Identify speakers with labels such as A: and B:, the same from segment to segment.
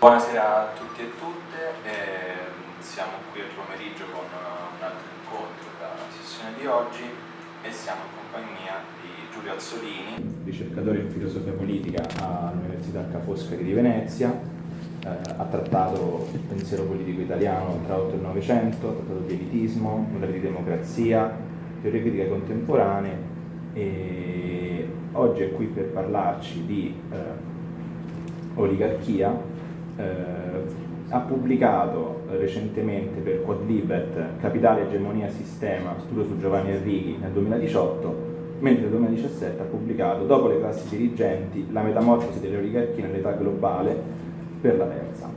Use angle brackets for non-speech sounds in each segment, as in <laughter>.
A: Buonasera a tutti e tutte, eh, siamo qui oggi pomeriggio con un altro incontro della sessione di oggi e siamo in compagnia di Giulio Azzolini, ricercatore in filosofia politica all'Università Ca' Foscari di Venezia, eh, ha trattato il pensiero politico italiano tra l'otto e il Novecento, ha trattato di elitismo, modelli di democrazia, teorie critiche contemporanee e oggi è qui per parlarci di eh, oligarchia eh, ha pubblicato recentemente per Quadlibet Capitale, Egemonia, Sistema, studio su Giovanni Enrichi nel 2018, mentre nel 2017 ha pubblicato Dopo le classi dirigenti, la metamorfosi delle oligarchie nell'età globale per la terza.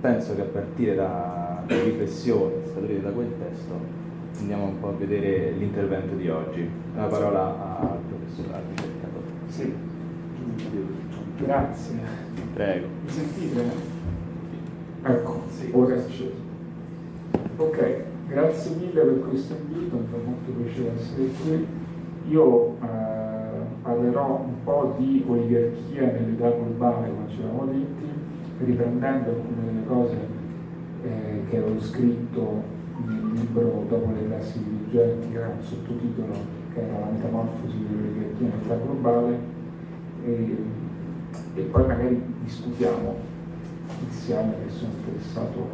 A: Penso che a partire da, riflessioni scaturite da quel testo andiamo un po' a vedere l'intervento di oggi. La parola al professor Ardi
B: Sì, grazie.
A: Prego.
B: Mi sentite? Ecco, sì. ora è acceso. Ok, grazie mille per questo invito, mi fa molto piacere essere qui. Io eh, parlerò un po' di oligarchia nell'età globale, come ci eravamo detti, riprendendo alcune delle cose eh, che avevo scritto nel libro Dopo le classi dirigenti, che era un sottotitolo che era la metamorfosi dell'oligarchia nell'età globale, e, e poi magari discutiamo insieme che sono interessato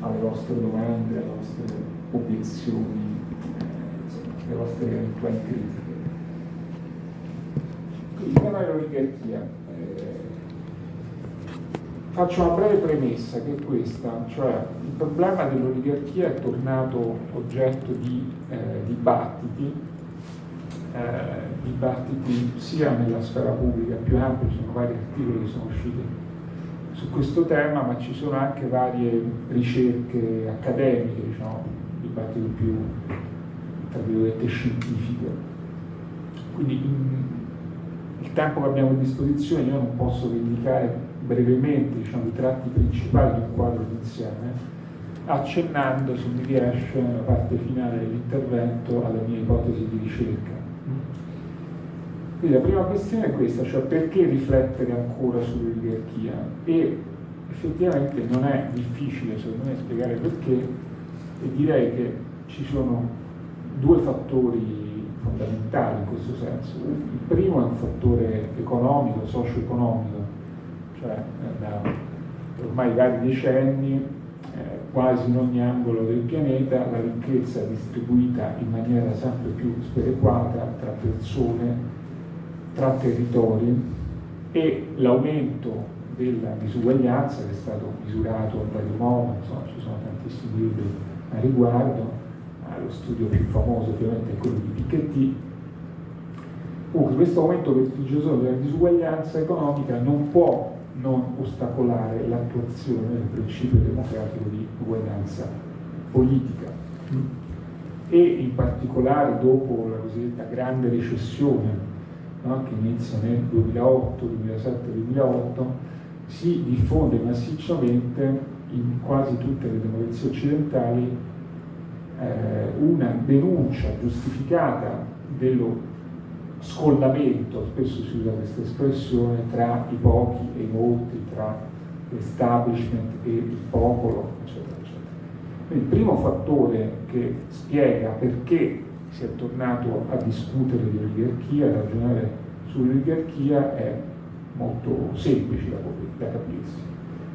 B: alle vostre domande, alle vostre obiezioni, eh, alle vostre eventuali critiche. Il tema dell'oligarchia. Eh, faccio una breve premessa che è questa, cioè il problema dell'oligarchia è tornato oggetto di eh, dibattiti, dibattiti sia nella sfera pubblica più ampia, ci sono vari articoli che sono usciti su questo tema, ma ci sono anche varie ricerche accademiche, diciamo, dibattito più, tra virgolette, scientifiche. Quindi in, il tempo che abbiamo a disposizione io non posso indicare brevemente diciamo, i tratti principali di un quadro d'insieme, accennando, se mi riesce, nella parte finale dell'intervento, alle mie ipotesi di ricerca. Quindi la prima questione è questa, cioè perché riflettere ancora sull'oligarchia? E effettivamente non è difficile secondo me spiegare perché e direi che ci sono due fattori fondamentali in questo senso. Il primo è un fattore economico, socio-economico, cioè eh, da ormai vari decenni eh, quasi in ogni angolo del pianeta la ricchezza è distribuita in maniera sempre più sperequata tra persone tra territori e l'aumento della disuguaglianza che è stato misurato in vario modo, insomma, ci sono tantissimi libri a riguardo, lo studio più famoso ovviamente è quello di Piketty. Comunque questo aumento vertiginoso della disuguaglianza economica non può non ostacolare l'attuazione del principio democratico di uguaglianza politica. E in particolare dopo la cosiddetta grande recessione no? che inizia nel 2008, 2007, 2008, si diffonde massicciamente in quasi tutte le democrazie occidentali eh, una denuncia giustificata dello scollamento, spesso si usa questa espressione, tra i pochi e i molti, tra l'establishment e il popolo, eccetera, eccetera. Il primo fattore che spiega perché si è tornato a discutere di oligarchia, a ragionare sull'oligarchia è molto semplice da, da capirsi.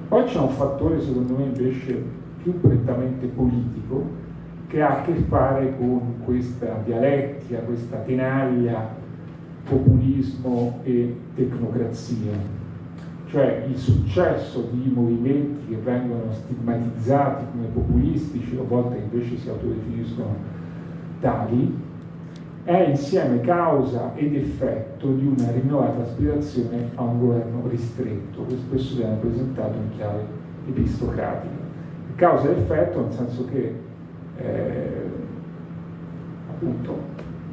B: Poi c'è un fattore secondo me invece più prettamente politico che ha a che fare con questa dialettica, questa tenaglia, populismo e tecnocrazia. Cioè il successo di movimenti che vengono stigmatizzati come populistici, a volte invece si autodefiniscono tali è insieme causa ed effetto di una rinnovata aspirazione a un governo ristretto, che spesso viene presentato in chiave epistocratica. Causa ed effetto nel senso che eh, appunto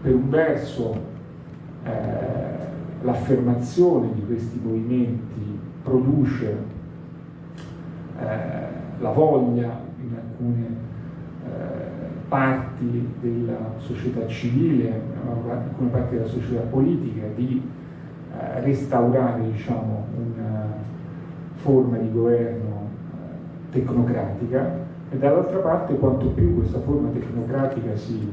B: per un verso eh, l'affermazione di questi movimenti produce eh, la voglia in alcune parti della società civile, alcune parti della società politica, di eh, restaurare diciamo, una forma di governo eh, tecnocratica e dall'altra parte quanto più questa forma tecnocratica si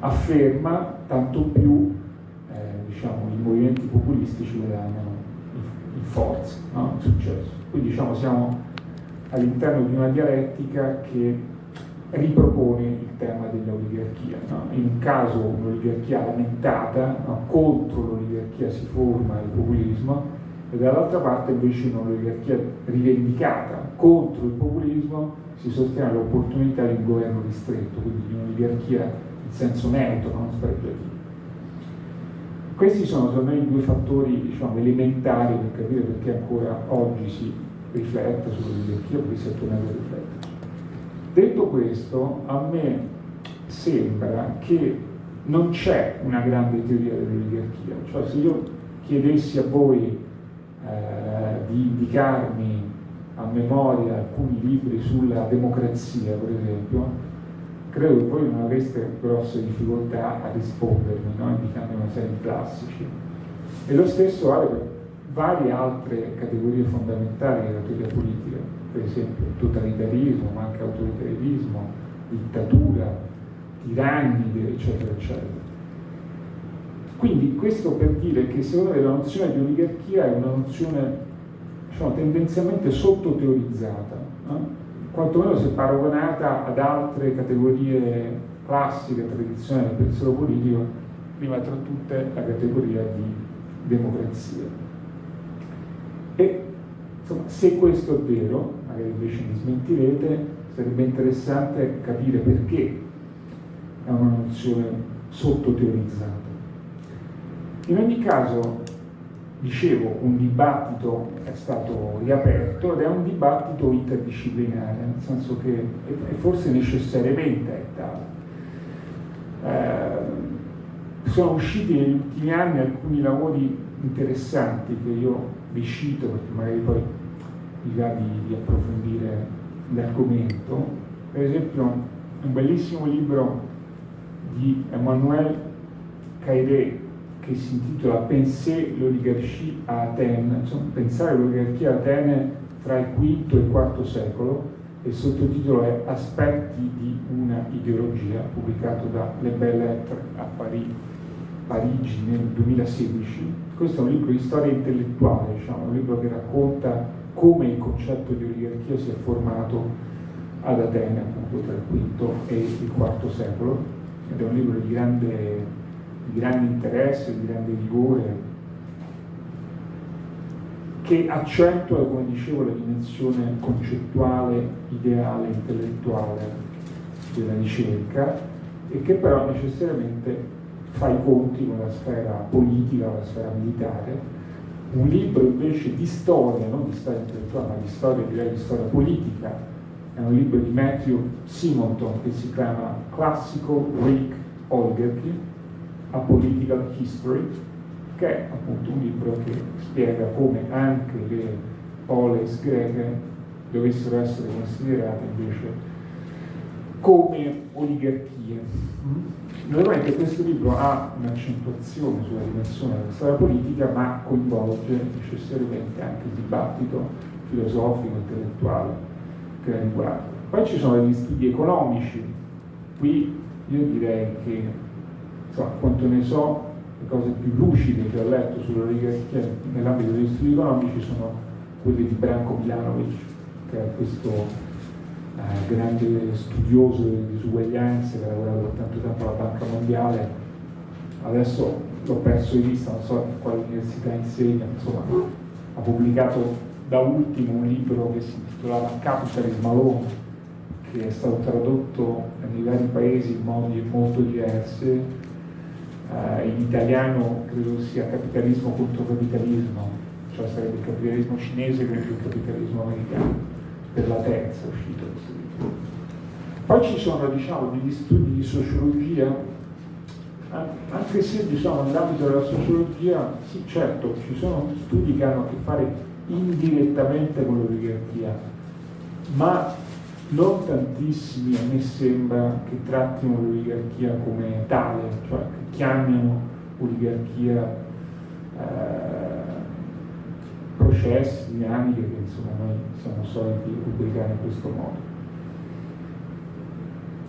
B: afferma, tanto più eh, diciamo, i movimenti populistici guadagnano in, in forza, no? in successo. Quindi diciamo, siamo all'interno di una dialettica che ripropone il tema dell'oligarchia. No? In un caso un'oligarchia lamentata, no? contro l'oligarchia si forma il populismo, e dall'altra parte invece un'oligarchia rivendicata contro il populismo si sostiene l'opportunità di un governo ristretto, quindi di un'oligarchia in senso neutro, non spregiativo. Questi sono secondo me i due fattori diciamo, elementari per capire perché ancora oggi si riflette sull'oligarchia, perché si è tornato a riflettere. Detto questo, a me sembra che non c'è una grande teoria dell'oligarchia, cioè se io chiedessi a voi eh, di indicarmi a memoria alcuni libri sulla democrazia, per esempio, credo che voi non avreste grosse difficoltà a rispondermi, no? indicando una serie di classici. E lo stesso vale per varie altre categorie fondamentali della teoria politica, per esempio totalitarismo, ma anche autoritarismo, dittatura, tirannide, eccetera, eccetera. Quindi questo per dire che secondo me la nozione di oligarchia è una nozione diciamo, tendenzialmente sottoteorizzata, eh? quantomeno se paragonata ad altre categorie classiche, tradizionali del pensiero politico, prima tra tutte la categoria di democrazia. E insomma, se questo è vero, magari invece mi smentirete, sarebbe interessante capire perché è una nozione sottoteorizzata. In ogni caso, dicevo, un dibattito è stato riaperto ed è un dibattito interdisciplinare, nel senso che è forse necessariamente è tale. Eh, sono usciti negli ultimi anni alcuni lavori interessanti che io vi cito perché magari poi di, di approfondire l'argomento. Per esempio un bellissimo libro di Emmanuel Cairé che si intitola Pensé l'oligarchie a Atene, insomma, pensare l'oligarchia a Atene tra il V e il IV secolo, e il sottotitolo è Aspetti di una ideologia, pubblicato da Le Belles Lettres a Parigi, Parigi nel 2016. Questo è un libro di storia intellettuale, diciamo, un libro che racconta come il concetto di oligarchia si è formato ad Atene, appunto tra il V e il IV secolo, ed è un libro di grande di grande interesse, di grande vigore, che accentua, come dicevo, la dimensione concettuale, ideale, intellettuale della ricerca e che però necessariamente fa i conti con la sfera politica, la sfera militare. Un libro invece di storia, non di storia intellettuale, ma di storia, direi di storia politica, è un libro di Matthew Simonton che si chiama Classical Greek Oligarchy, a Political History, che è appunto un libro che spiega come anche le polis greche dovessero essere considerate invece come oligarchie. Naturalmente questo libro ha un'accentuazione sulla dimensione della storia politica, ma coinvolge necessariamente anche il dibattito filosofico, intellettuale che la riguarda. Poi ci sono degli studi economici, qui io direi che insomma, quanto ne so, le cose più lucide che ho letto sull'oligarchia nell'ambito degli studi economici sono quelle di Branko Milanovic, che è questo eh, grande studioso delle disuguaglianze che ha lavorato per tanto tempo alla Banca Mondiale. Adesso l'ho perso di vista, non so in quale università insegna, insomma, ha pubblicato da ultimo un libro che si intitolava Capitalism Alone, che è stato tradotto nei vari paesi in modi molto diversi eh, in italiano credo sia capitalismo contro capitalismo, cioè sarebbe il capitalismo cinese contro il capitalismo americano, per la terza uscita. Poi ci sono diciamo, degli studi di sociologia, anche se diciamo, nell'ambito della sociologia, sì certo, ci sono studi che hanno a che fare indirettamente con l'oligarchia, ma non tantissimi a me sembra che trattino l'oligarchia come tale, cioè che chiamino oligarchia eh, processi, dinamiche che insomma noi siamo soliti rubricare in questo modo.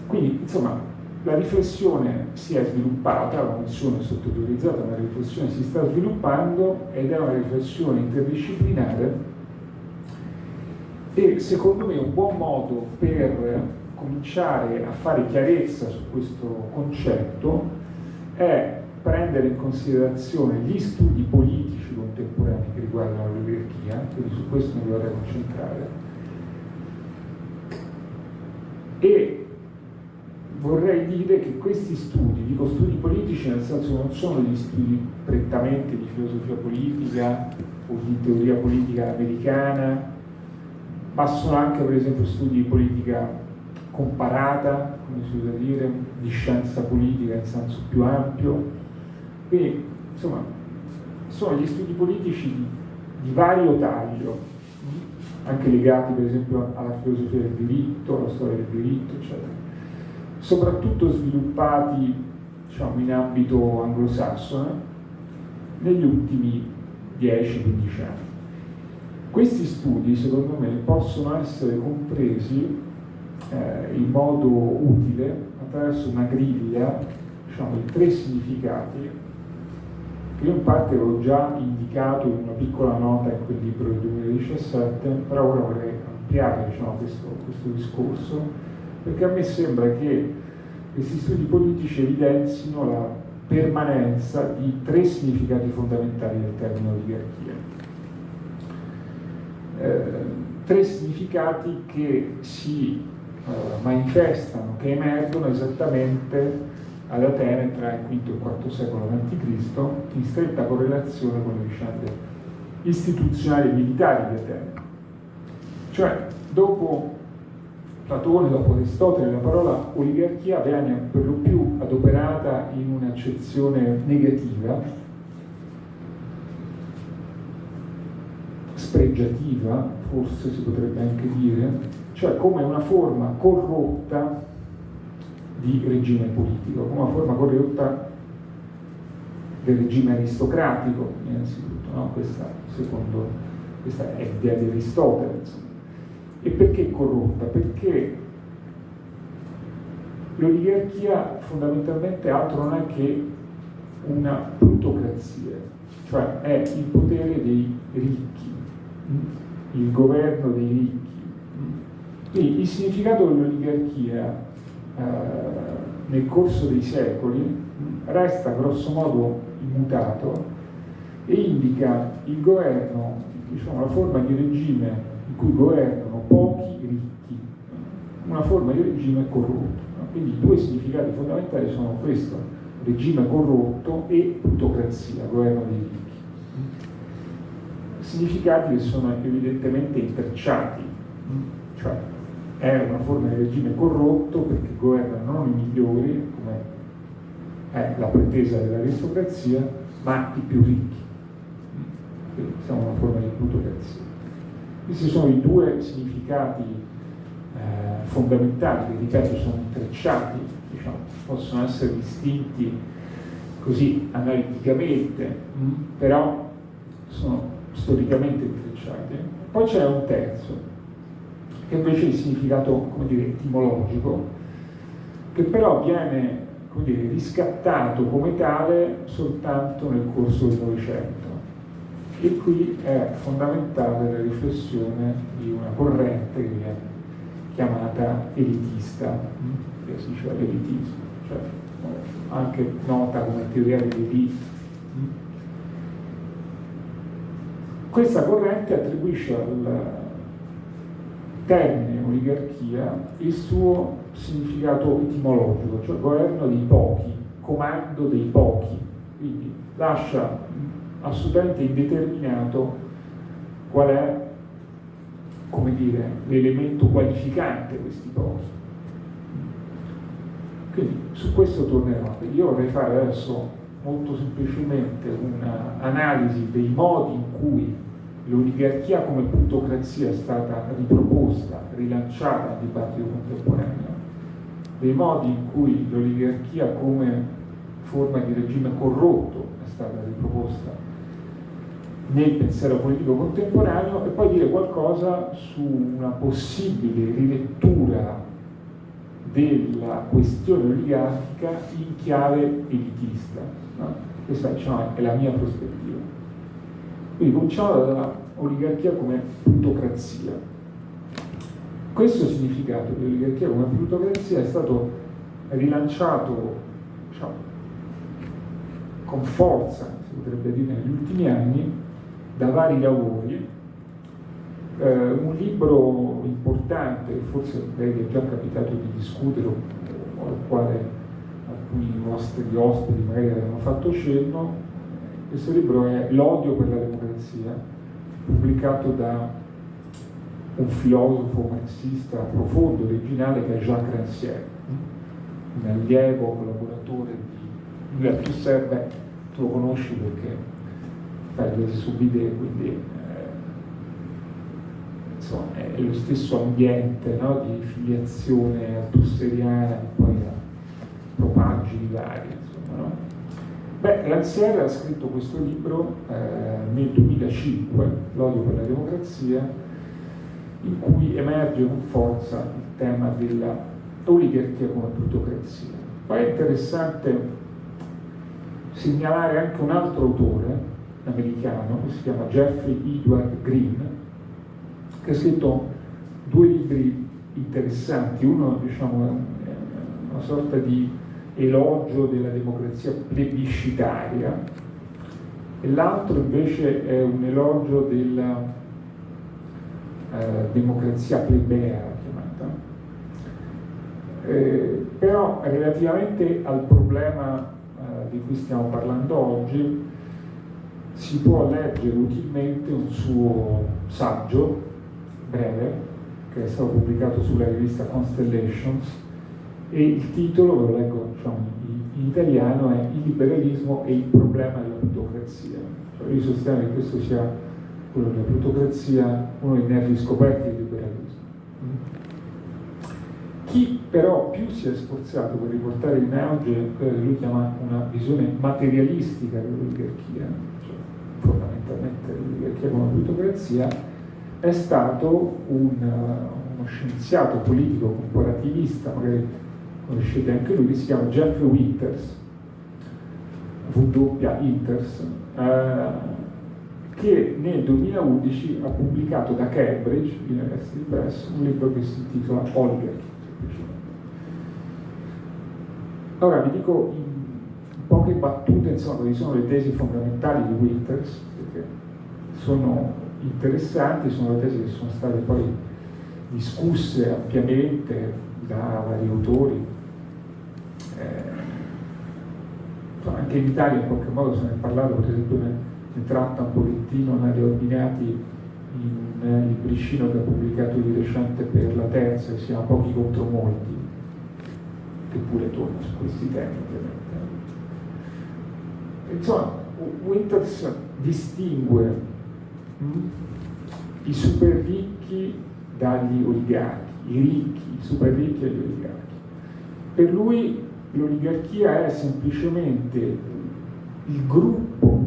B: Quindi insomma la riflessione si è sviluppata, la nozione è sottoteorizzata, ma la riflessione si sta sviluppando ed è una riflessione interdisciplinare e secondo me un buon modo per cominciare a fare chiarezza su questo concetto è prendere in considerazione gli studi politici contemporanei che riguardano l'oligarchia, quindi su questo mi vorrei concentrare, e vorrei dire che questi studi, dico studi politici nel senso che non sono degli studi prettamente di filosofia politica o di teoria politica americana, ma sono anche per esempio studi di politica comparata, come si usa dire, di scienza politica in senso più ampio. Quindi, insomma, sono gli studi politici di, di vario taglio, anche legati per esempio alla filosofia del diritto, alla storia del diritto, eccetera. Soprattutto sviluppati diciamo, in ambito anglosassone negli ultimi 10-15 anni. Questi studi, secondo me, possono essere compresi eh, in modo utile attraverso una griglia diciamo, di tre significati che io in parte avevo già indicato in una piccola nota in quel libro del 2017, però ora vorrei ampliare diciamo, questo, questo discorso, perché a me sembra che questi studi politici evidenzino la permanenza di tre significati fondamentali del termine oligarchia. Eh, tre significati che si eh, manifestano, che emergono esattamente ad Atene tra il V e il IV secolo a.C., in stretta correlazione con le vicende istituzionali e militari di Atene. Cioè, dopo Platone, dopo Aristotele, la parola oligarchia viene per lo più adoperata in un'accezione negativa, spregiativa, forse si potrebbe anche dire, cioè come una forma corrotta di regime politico, come una forma corrotta del regime aristocratico, innanzitutto, no? questa, secondo, questa è l'idea di Aristotele. Insomma. E perché corrotta? Perché l'oligarchia fondamentalmente altro non è che una plutocrazia, cioè è il potere dei ricchi, il governo dei ricchi. Quindi il significato dell'oligarchia nel corso dei secoli resta grosso modo immutato e indica il governo, diciamo, la forma di regime in cui governano pochi ricchi, una forma di regime corrotto. Quindi i due significati fondamentali sono questo, regime corrotto e plutocrazia, governo dei ricchi significati che sono evidentemente intrecciati, cioè è una forma di regime corrotto perché governa non i migliori, come è la pretesa dell'aristocrazia, ma i più ricchi. Quindi siamo una forma di plutocrazia. Questi sono i due significati eh, fondamentali che, ripeto, sono intrecciati, diciamo, possono essere distinti così analiticamente, mh, però sono storicamente intrecciate. Poi c'è un terzo, che invece è il significato, dire, etimologico, che però viene come dire, riscattato come tale soltanto nel corso del Novecento. E qui è fondamentale la riflessione di una corrente che viene chiamata elitista, che si dice l'elitismo, cioè anche nota come teoria dell'elite Questa corrente attribuisce al termine oligarchia il suo significato etimologico, cioè governo dei pochi, comando dei pochi, quindi lascia assolutamente indeterminato qual è l'elemento qualificante questi pochi. Quindi su questo tornerò. Io vorrei fare adesso molto semplicemente un'analisi dei modi in cui l'oligarchia come plutocrazia è stata riproposta, rilanciata nel dibattito contemporaneo, dei modi in cui l'oligarchia come forma di regime corrotto è stata riproposta nel pensiero politico contemporaneo e poi dire qualcosa su una possibile rilettura della questione oligarchica in chiave elitista. No? Questa diciamo, è la mia prospettiva. Quindi cominciamo dall'oligarchia come plutocrazia. Questo significato di oligarchia come plutocrazia è stato rilanciato diciamo, con forza, si potrebbe dire, negli ultimi anni da vari lavori. Eh, un libro importante, forse lei è già capitato di discutere, o al quale alcuni vostri ospiti magari avevano fatto cenno, questo libro è L'odio per la democrazia, pubblicato da un filosofo marxista profondo, originale, che è Jacques Rancière, un allievo, collaboratore di Lui più serve, tu lo conosci perché fai le subide, quindi eh, è lo stesso ambiente no, di filiazione altusseriana e poi propagini vari. Insomma, no? Beh, Rancière ha scritto questo libro eh, nel 2005, L'odio per la democrazia, in cui emerge con forza il tema della oligarchia come plutocrazia. Poi è interessante segnalare anche un altro autore americano che si chiama Jeffrey Edward Green, che ha scritto due libri interessanti, uno diciamo, è una sorta di elogio della democrazia plebiscitaria e l'altro invece è un elogio della eh, democrazia plebea chiamata. Eh, però relativamente al problema eh, di cui stiamo parlando oggi si può leggere utilmente un suo saggio breve che è stato pubblicato sulla rivista Constellations e il titolo, ve lo leggo diciamo, in italiano, è Il liberalismo e il problema della plutocrazia. Cioè, io sostengo che questo sia quello della plutocrazia, uno dei nervi scoperti del liberalismo. Chi però più si è sforzato per riportare in auge quella che lui chiama una visione materialistica dell'oligarchia, cioè fondamentalmente l'oligarchia come plutocrazia, è stato un, uno scienziato politico comparativista, magari conoscete anche lui, che si chiama Jeff Winters, W. Winters, eh, che nel 2011 ha pubblicato da Cambridge University Press un libro che si intitola Oligarchy. Ora vi dico in poche battute insomma quali sono le tesi fondamentali di Winters, perché sono interessanti, sono le tesi che sono state poi discusse ampiamente da vari autori, eh, anche in Italia in qualche modo se ne è parlato, per esempio ne, tratta un pochettino Nadia Orbinati in eh, libricino che ha pubblicato di recente per la terza, che si chiama Pochi contro molti, che pure torna su questi temi ovviamente. Insomma, Winters distingue mh, mm, i super ricchi dagli oligarchi, i ricchi, i super ricchi e gli oligarchi. Per lui l'oligarchia è semplicemente il gruppo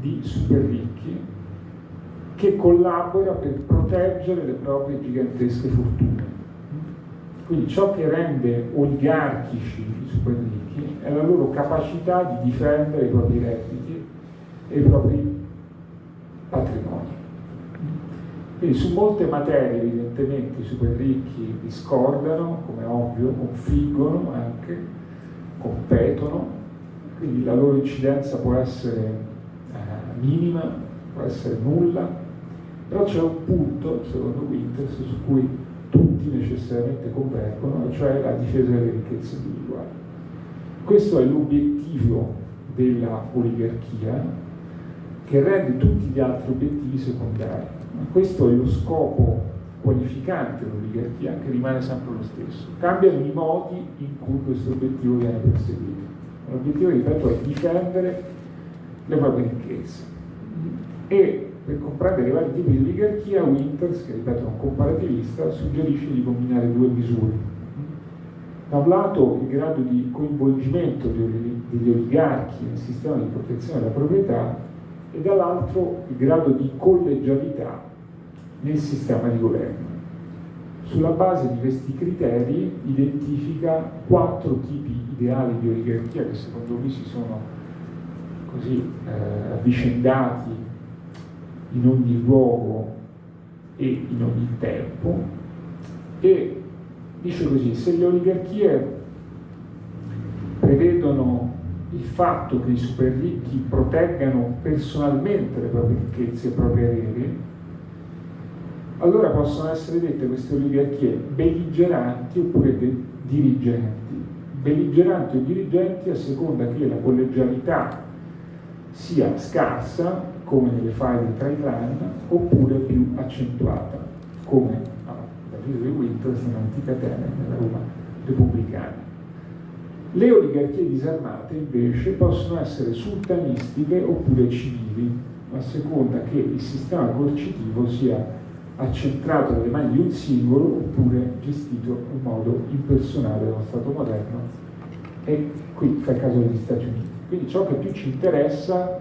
B: di super ricchi che collabora per proteggere le proprie gigantesche fortune. Quindi ciò che rende oligarchici i super ricchi è la loro capacità di difendere i propri redditi e i propri patrimoni. Quindi su molte materie evidentemente i super ricchi discordano, come ovvio, confliggono anche, competono, quindi la loro incidenza può essere eh, minima, può essere nulla, però c'è un punto, secondo Winters, su cui tutti necessariamente convergono, cioè la difesa delle ricchezze individuali. Questo è l'obiettivo della oligarchia che rende tutti gli altri obiettivi secondari questo è lo scopo qualificante dell'oligarchia che rimane sempre lo stesso. Cambiano i modi in cui questo obiettivo viene perseguito. L'obiettivo, ripeto, è difendere le proprie ricchezze. E per comprendere i vari tipi di oligarchia, Winters, che ripeto è un comparativista, suggerisce di combinare due misure. Da un lato il grado di coinvolgimento degli oligarchi nel sistema di protezione della proprietà e dall'altro il grado di collegialità nel sistema di governo. Sulla base di questi criteri identifica quattro tipi ideali di oligarchia che secondo lui si sono così eh, avvicendati in ogni luogo e in ogni tempo e dice così, se le oligarchie prevedono il fatto che i super ricchi proteggano personalmente le proprie ricchezze e i propri averi, allora possono essere dette queste oligarchie belligeranti oppure dirigenti. Belligeranti o dirigenti a seconda che la collegialità sia scarsa, come nelle file tra i clan, oppure più accentuata, come ah, da Rio di Winters in Antica Atene, nella Roma repubblicana. Le oligarchie disarmate invece possono essere sultanistiche oppure civili, a seconda che il sistema coercitivo sia accentrato nelle mani di un singolo oppure gestito in modo impersonale da uno Stato moderno e qui fa il caso degli Stati Uniti. Quindi ciò che più ci interessa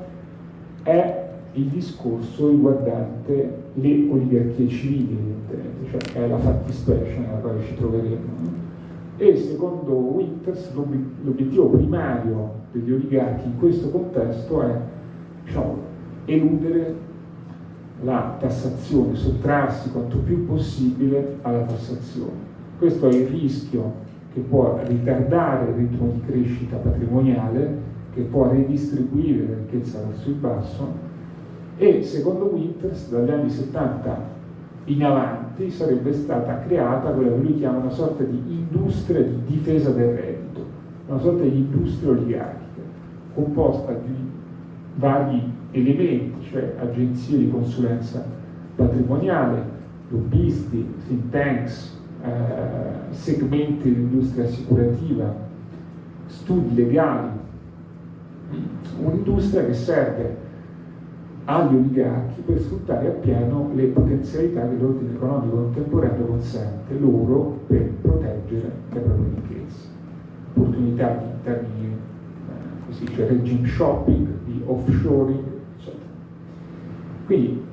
B: è il discorso riguardante le oligarchie civili, cioè è la fattispecie nella quale ci troveremo. E secondo Winters l'obiettivo primario degli oligarchi in questo contesto è diciamo, eludere la tassazione, sottrarsi quanto più possibile alla tassazione. Questo è il rischio che può ritardare il ritmo di crescita patrimoniale, che può redistribuire la ricchezza verso il basso e secondo Winters dagli anni 70 in avanti sarebbe stata creata quella che lui chiama una sorta di industria di difesa del reddito, una sorta di industria oligarchica composta di vari elementi, cioè agenzie di consulenza patrimoniale, lobbisti, think tanks, eh, segmenti dell'industria assicurativa, studi legali, un'industria che serve agli oligarchi per sfruttare appieno le potenzialità che l'ordine economico contemporaneo consente loro per proteggere le proprie ricchezze, opportunità di termini, eh, così, cioè regime shopping, di offshoring, quindi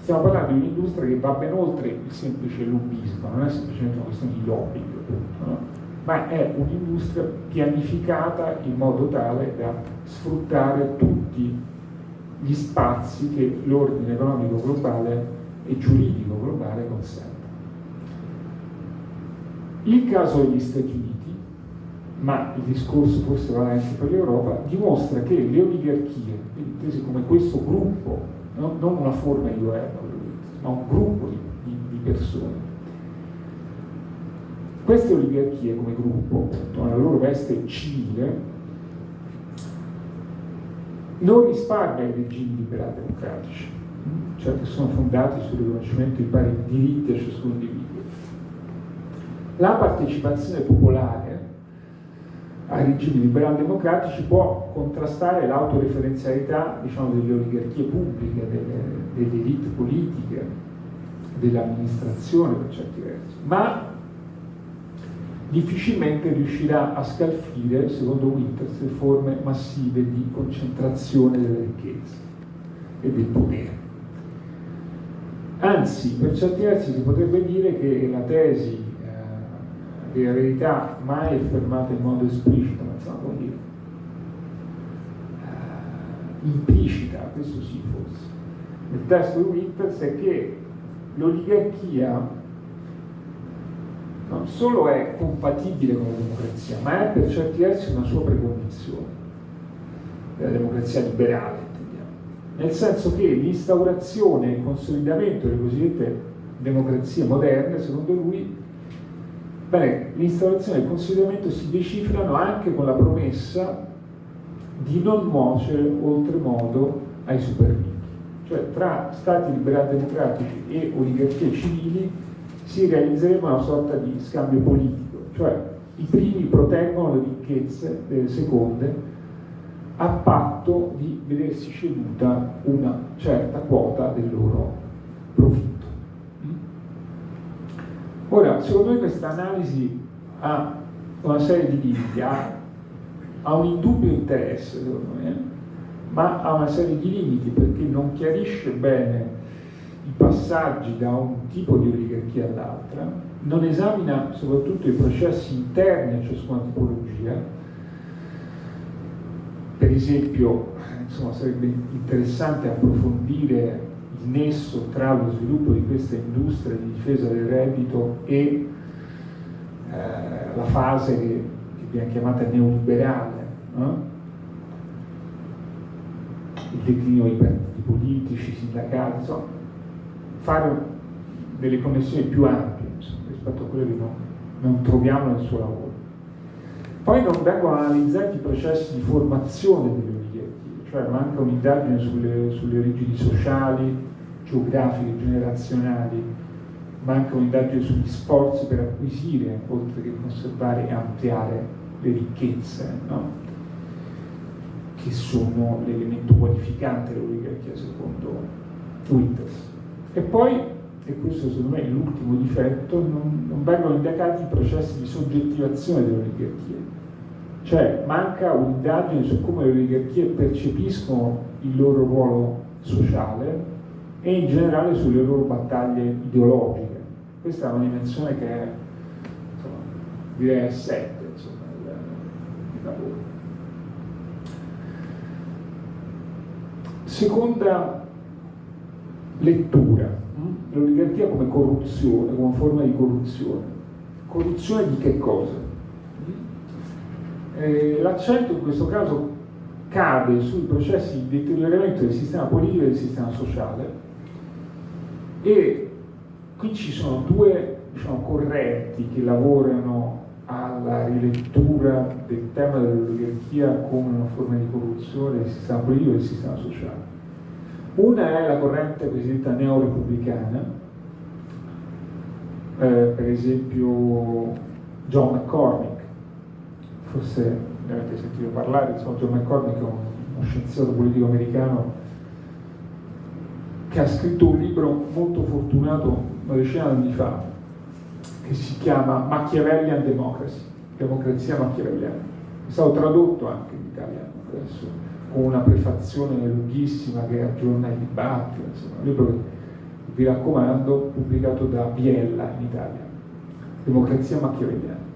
B: stiamo parlando di un'industria che va ben oltre il semplice lobbismo, non è semplicemente una questione di lobbying, no? ma è un'industria pianificata in modo tale da sfruttare tutti gli spazi che l'ordine economico globale e giuridico globale consente. Il caso degli Stati Uniti, ma il discorso forse vale anche per l'Europa, dimostra che le oligarchie, intese come questo gruppo no? non una forma di governo, ma un gruppo di, di, di persone. Queste oligarchie come gruppo, nella loro veste civile, non risparmia i regimi liberali democratici, cioè che sono fondati sul riconoscimento di pari diritti a ciascun individuo. La partecipazione popolare ai regimi liberal democratici può contrastare l'autoreferenzialità diciamo, delle oligarchie pubbliche, delle, delle elite politiche, dell'amministrazione per certi versi, ma difficilmente riuscirà a scalfire, secondo Winters, le forme massive di concentrazione delle ricchezze e del potere. Anzi, per certi versi si potrebbe dire che la tesi che verità mai affermata in modo esplicito, ma insomma, come dire, uh, implicita, questo sì forse, nel testo di Winters è che l'oligarchia non solo è compatibile con la democrazia, ma è per certi versi una sua precondizione della democrazia liberale, intendiamo. nel senso che l'instaurazione e il consolidamento delle cosiddette democrazie moderne, secondo lui, Bene, l'installazione e il consolidamento si decifrano anche con la promessa di non nuocere oltremodo ai super ricchi. Cioè tra stati liberali democratici e oligarchie civili si realizzerebbe una sorta di scambio politico, cioè i primi proteggono le ricchezze delle seconde a patto di vedersi ceduta una certa quota del loro profitto. Ora, secondo me questa analisi ha una serie di limiti, ha, ha un indubbio interesse, secondo me, ma ha una serie di limiti perché non chiarisce bene i passaggi da un tipo di oligarchia all'altra, non esamina soprattutto i processi interni a ciascuna tipologia. Per esempio, insomma, sarebbe interessante approfondire nesso tra lo sviluppo di questa industria di difesa del reddito e eh, la fase che, che, viene chiamata neoliberale, no? il declino dei partiti politici, sindacati, insomma, fare delle connessioni più ampie insomma, rispetto a quelle che non, non troviamo nel suo lavoro. Poi non vengono analizzati i processi di formazione delle cioè manca un'indagine sulle, sulle origini sociali, geografiche, generazionali, manca un'indagine sugli sforzi per acquisire, oltre che conservare e ampliare le ricchezze, no? che sono l'elemento qualificante dell'oligarchia secondo Winters. E poi, e questo secondo me è l'ultimo difetto, non, non vengono indagati i processi di soggettivazione delle oligarchie. Cioè manca un'indagine su come le oligarchie percepiscono il loro ruolo sociale e in generale sulle loro battaglie ideologiche. Questa è una dimensione che è, insomma, direi è 7 insomma, il, il lavoro. Seconda lettura, hm? l'oligarchia come corruzione, come forma di corruzione. Corruzione di che cosa? Eh, l'accento in questo caso cade sui processi di deterioramento del sistema politico e del sistema sociale e qui ci sono due diciamo, correnti che lavorano alla rilettura del tema dell'oligarchia come una forma di corruzione del sistema politico e del sistema sociale. Una è la corrente cosiddetta neorepubblicana, eh, per esempio John McCormick, forse ne avete sentito parlare, insomma John McCormick uno scienziato politico americano che ha scritto un libro molto fortunato una decina di anni fa, che si chiama Machiavellian Democracy, democrazia machiavelliana. È stato tradotto anche in italiano adesso, con una prefazione lunghissima che aggiorna il dibattito, insomma, un libro che vi raccomando, pubblicato da Biella in Italia, Democrazia machiavelliana.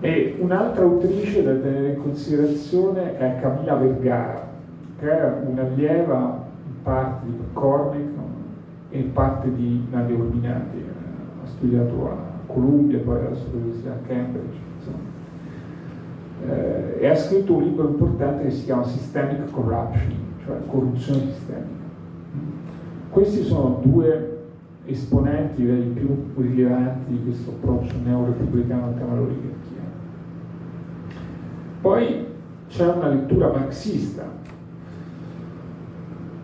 B: E un'altra autrice da tenere in considerazione è Camilla Vergara, che è un'allieva in parte di McCormick e in parte di Nadia Urbinati, ha studiato a Columbia, poi all'Università a Cambridge, eh, e ha scritto un libro importante che si chiama Systemic Corruption, cioè corruzione sistemica. Questi sono due esponenti direi più rilevanti di questo approccio neorepubblicano al tema dell'oligarchia. Poi c'è una lettura marxista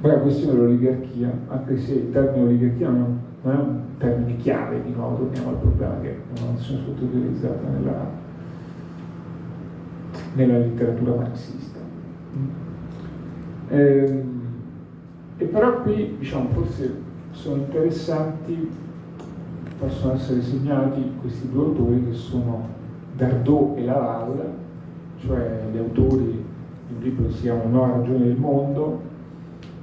B: poi la questione dell'oligarchia, anche se il termine oligarchia non è, un termine chiave, di nuovo torniamo al problema che è una nozione sottoutilizzata nella, nella letteratura marxista. Eh, e però qui, diciamo, forse sono interessanti, possono essere segnati questi due autori che sono Dardot e Laval, cioè gli autori di un libro che si chiama Nuova ragione del mondo,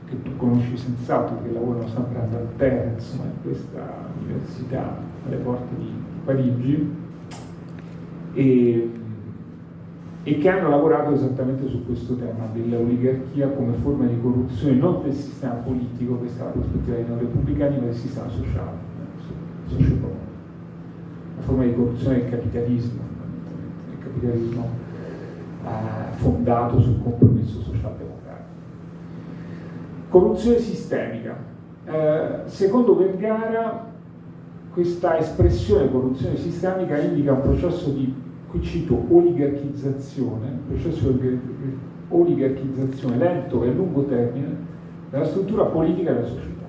B: che tu conosci senz'altro, che lavorano sempre ad insomma, in questa università alle porte di Parigi, e, e che hanno lavorato esattamente su questo tema dell'oligarchia come forma di corruzione non del sistema politico, questa è la prospettiva dei non repubblicani, ma del sistema sociale, socioeconomico. Una forma di corruzione del capitalismo, del capitalismo eh, fondato sul compromesso sociale Corruzione sistemica. Eh, secondo Vergara questa espressione corruzione sistemica indica un processo di, qui cito, oligarchizzazione, processo di oligarchizzazione lento e a lungo termine della struttura politica della società.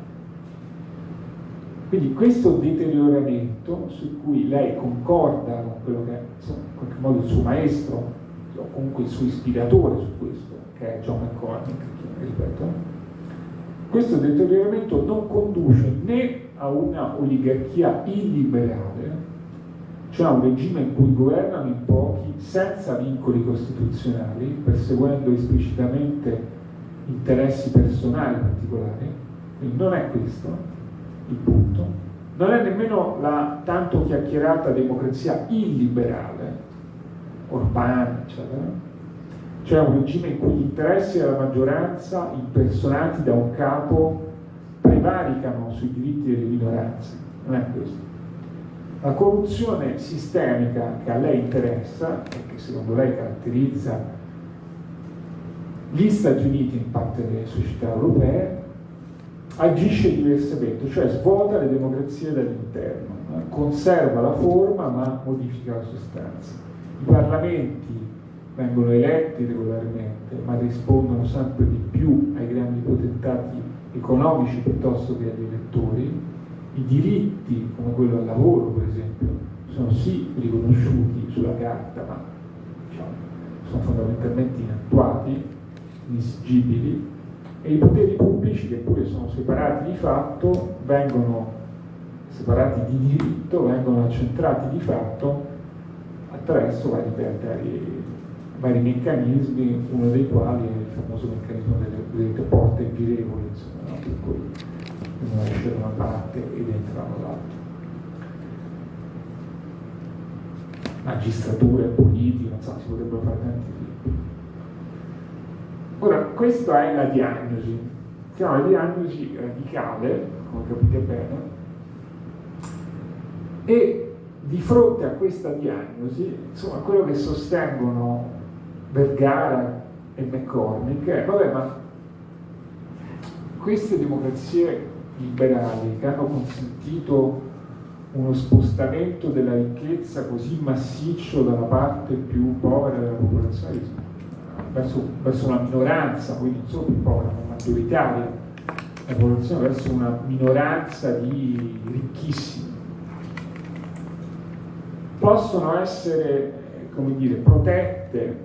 B: Quindi questo deterioramento su cui lei concorda con quello che è insomma, in qualche modo il suo maestro, o comunque il suo ispiratore su questo, che è John McCormick, ripeto, questo deterioramento non conduce né a una oligarchia illiberale, cioè un regime in cui governano in pochi senza vincoli costituzionali, perseguendo esplicitamente interessi personali particolari, quindi non è questo il punto, non è nemmeno la tanto chiacchierata democrazia illiberale, urbana, eccetera, cioè un regime in cui gli interessi della maggioranza, impersonati da un capo, prevaricano sui diritti delle minoranze. Non è questo. La corruzione sistemica che a lei interessa e che secondo lei caratterizza gli Stati Uniti in parte delle società europee agisce diversamente, cioè svuota le democrazie dall'interno, conserva la forma ma modifica la sostanza. I parlamenti vengono eletti regolarmente, ma rispondono sempre di più ai grandi potentati economici piuttosto che agli elettori. I diritti, come quello al lavoro per esempio, sono sì riconosciuti sulla carta, ma diciamo, sono fondamentalmente inattuati, inesigibili, e i poteri pubblici, che pure sono separati di fatto, vengono separati di diritto, vengono accentrati di fatto attraverso vari, vari vari meccanismi, uno dei quali è il famoso meccanismo delle, delle porte girevoli, insomma, no? per cui uno esce da una parte ed entra dall'altra. Magistratura, politica, so, si potrebbero fare tanti esempi. Ora, questa è la diagnosi, si chiama la diagnosi radicale, come capite bene, e di fronte a questa diagnosi, insomma, quello che sostengono Vergara e McCormick, eh, vabbè, ma queste democrazie liberali che hanno consentito uno spostamento della ricchezza così massiccio dalla parte più povera della popolazione verso, verso una minoranza, quindi non solo più povera, ma maggioritaria, la popolazione verso una minoranza di ricchissimi, possono essere, come dire, protette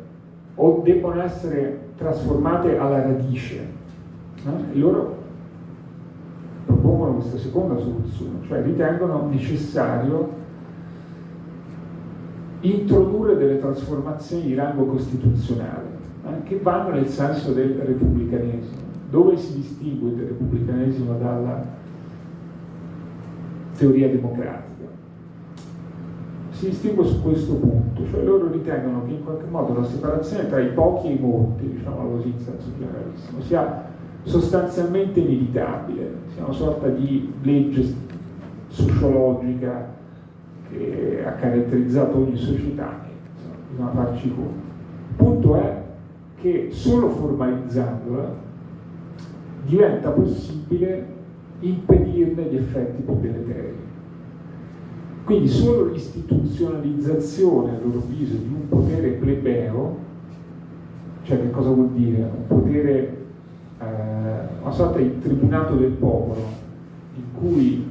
B: o debbono essere trasformate alla radice. Eh? loro propongono questa seconda soluzione, cioè ritengono necessario introdurre delle trasformazioni di rango costituzionale eh, che vanno nel senso del repubblicanesimo. Dove si distingue il repubblicanesimo dalla teoria democratica? Si distingue su questo punto, cioè loro ritengono che in qualche modo la separazione tra i pochi e i molti, diciamo così in senso generalissimo, sia sostanzialmente inevitabile, sia una sorta di legge sociologica che ha caratterizzato ogni società, insomma, bisogna farci conto. Il punto è che solo formalizzandola diventa possibile impedirne gli effetti più deleteri. Quindi solo l'istituzionalizzazione, a loro avviso, di un potere plebeo, cioè che cosa vuol dire? Un potere, eh, una sorta di tribunato del popolo, in cui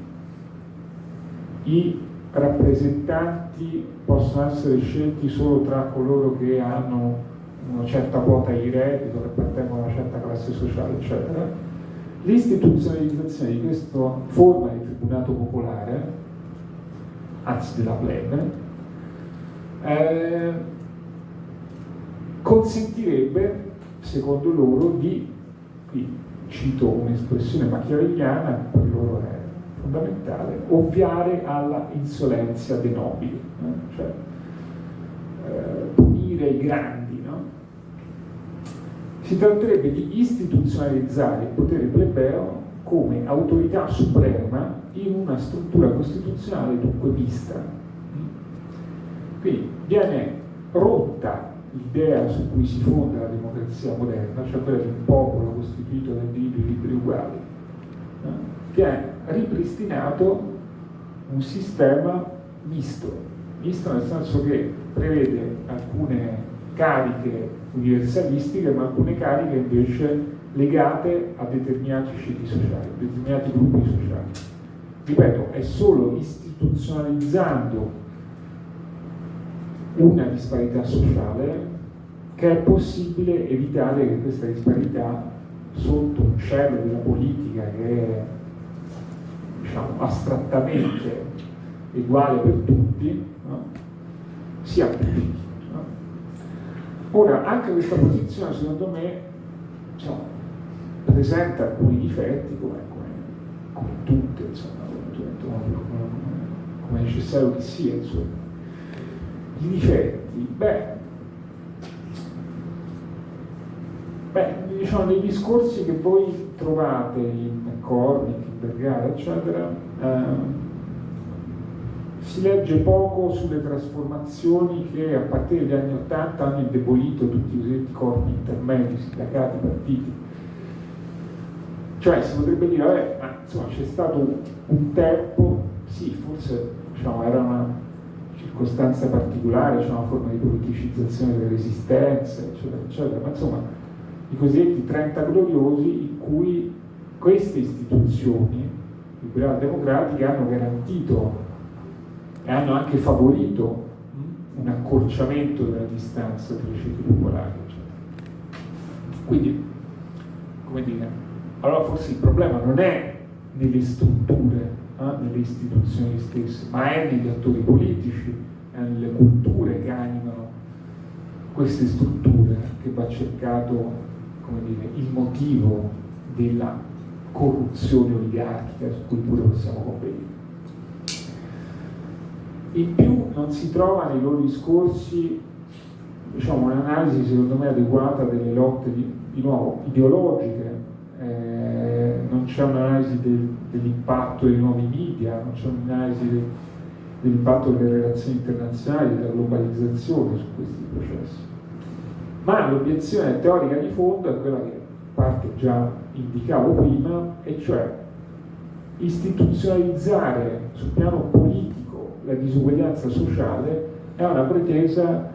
B: i rappresentanti possono essere scelti solo tra coloro che hanno una certa quota di reddito, che appartengono a una certa classe sociale, eccetera. L'istituzionalizzazione di questa forma di tribunato popolare anzi della plebe, eh, consentirebbe, secondo loro, di, qui cito un'espressione machiavelliana, per loro è fondamentale, ovviare alla insolenzia dei nobili, eh? cioè eh, punire i grandi. No? Si tratterebbe di istituzionalizzare il potere plebeo come autorità suprema in una struttura costituzionale dunque vista. Quindi viene rotta l'idea su cui si fonda la democrazia moderna, cioè quella di un popolo costituito da individui liberi uguali, viene ripristinato un sistema misto, misto nel senso che prevede alcune cariche universalistiche ma alcune cariche invece legate a determinati ceti sociali, a determinati gruppi sociali ripeto, è solo istituzionalizzando una disparità sociale che è possibile evitare che questa disparità sotto un cielo della politica che è diciamo, astrattamente uguale per tutti, no? si applichi. No? Ora, anche questa posizione secondo me cioè, presenta alcuni difetti come, come, come tutte, insomma, come, come, necessario che sia. Insomma. I difetti, beh, Beh, diciamo, nei discorsi che voi trovate in Cornic, in Vergara, eccetera, eh, si legge poco sulle trasformazioni che a partire dagli anni Ottanta hanno indebolito tutti i cosiddetti corpi intermedi, sindacati, partiti. Cioè si potrebbe dire, vabbè, ma insomma c'è stato un tempo, sì, forse diciamo, era una circostanza particolare, c'è una forma di politicizzazione delle resistenze, eccetera, eccetera, ma insomma i cosiddetti 30 gloriosi in cui queste istituzioni liberali democratiche hanno garantito e hanno anche favorito un accorciamento della distanza tra i ceti popolari. Eccetera. Quindi, come dire, allora forse il problema non è nelle strutture, eh, nelle istituzioni stesse, ma è negli attori politici, è nelle culture che animano queste strutture che va cercato dire, il motivo della corruzione oligarchica su cui pure possiamo convenire. In più non si trova nei loro discorsi diciamo, un'analisi secondo me adeguata delle lotte di, di nuovo ideologiche, eh, non c'è un'analisi del, dell'impatto dei nuovi media, non c'è un'analisi del, dell'impatto delle relazioni internazionali, della globalizzazione su questi processi. Ma l'obiezione teorica di fondo è quella che parte già indicavo prima, e cioè istituzionalizzare sul piano politico la disuguaglianza sociale è una pretesa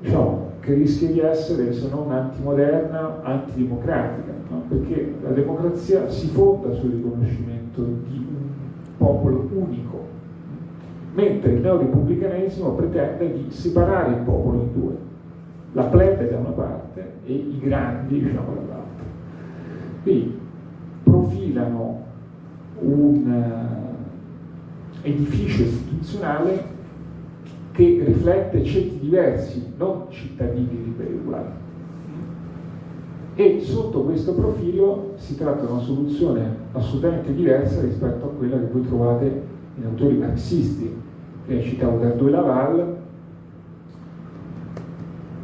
B: diciamo, che rischia di essere, se non antimoderna, antidemocratica, no? perché la democrazia si fonda sul riconoscimento di un popolo unico, mentre il neorepubblicanesimo pretende di separare il popolo in due la plebe da una parte e i grandi diciamo dall'altra. Quindi profilano un uh, edificio istituzionale che riflette ceti diversi, non cittadini liberi uguali. E sotto questo profilo si tratta di una soluzione assolutamente diversa rispetto a quella che voi trovate in autori marxisti. Prima citavo Dardo e Laval,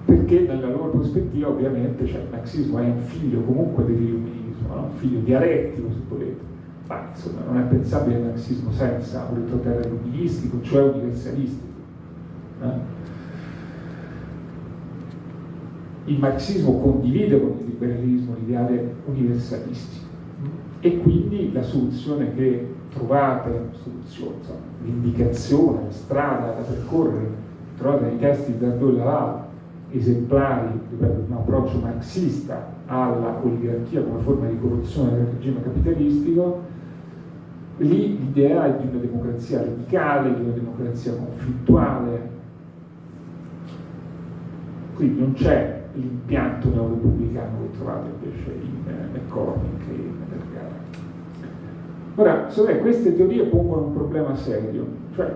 B: perché nella loro prospettiva ovviamente cioè, il marxismo è un figlio comunque dell'illuminismo, no? un figlio dialettico se volete, ma insomma non è pensabile il marxismo senza un retroterra illuministico, cioè universalistico. Eh? Il marxismo condivide con il liberalismo l'ideale universalistico. E quindi la soluzione che trovate, l'indicazione, la strada da percorrere, trovate nei testi di Dardot Laval, esemplari di un approccio marxista alla oligarchia come forma di corruzione del regime capitalistico, lì l'idea è di una democrazia radicale, di una democrazia conflittuale, quindi non c'è l'impianto neorepubblicano che trovate invece in eh, McCormick e in Vergara. Ora, me queste teorie pongono un problema serio, cioè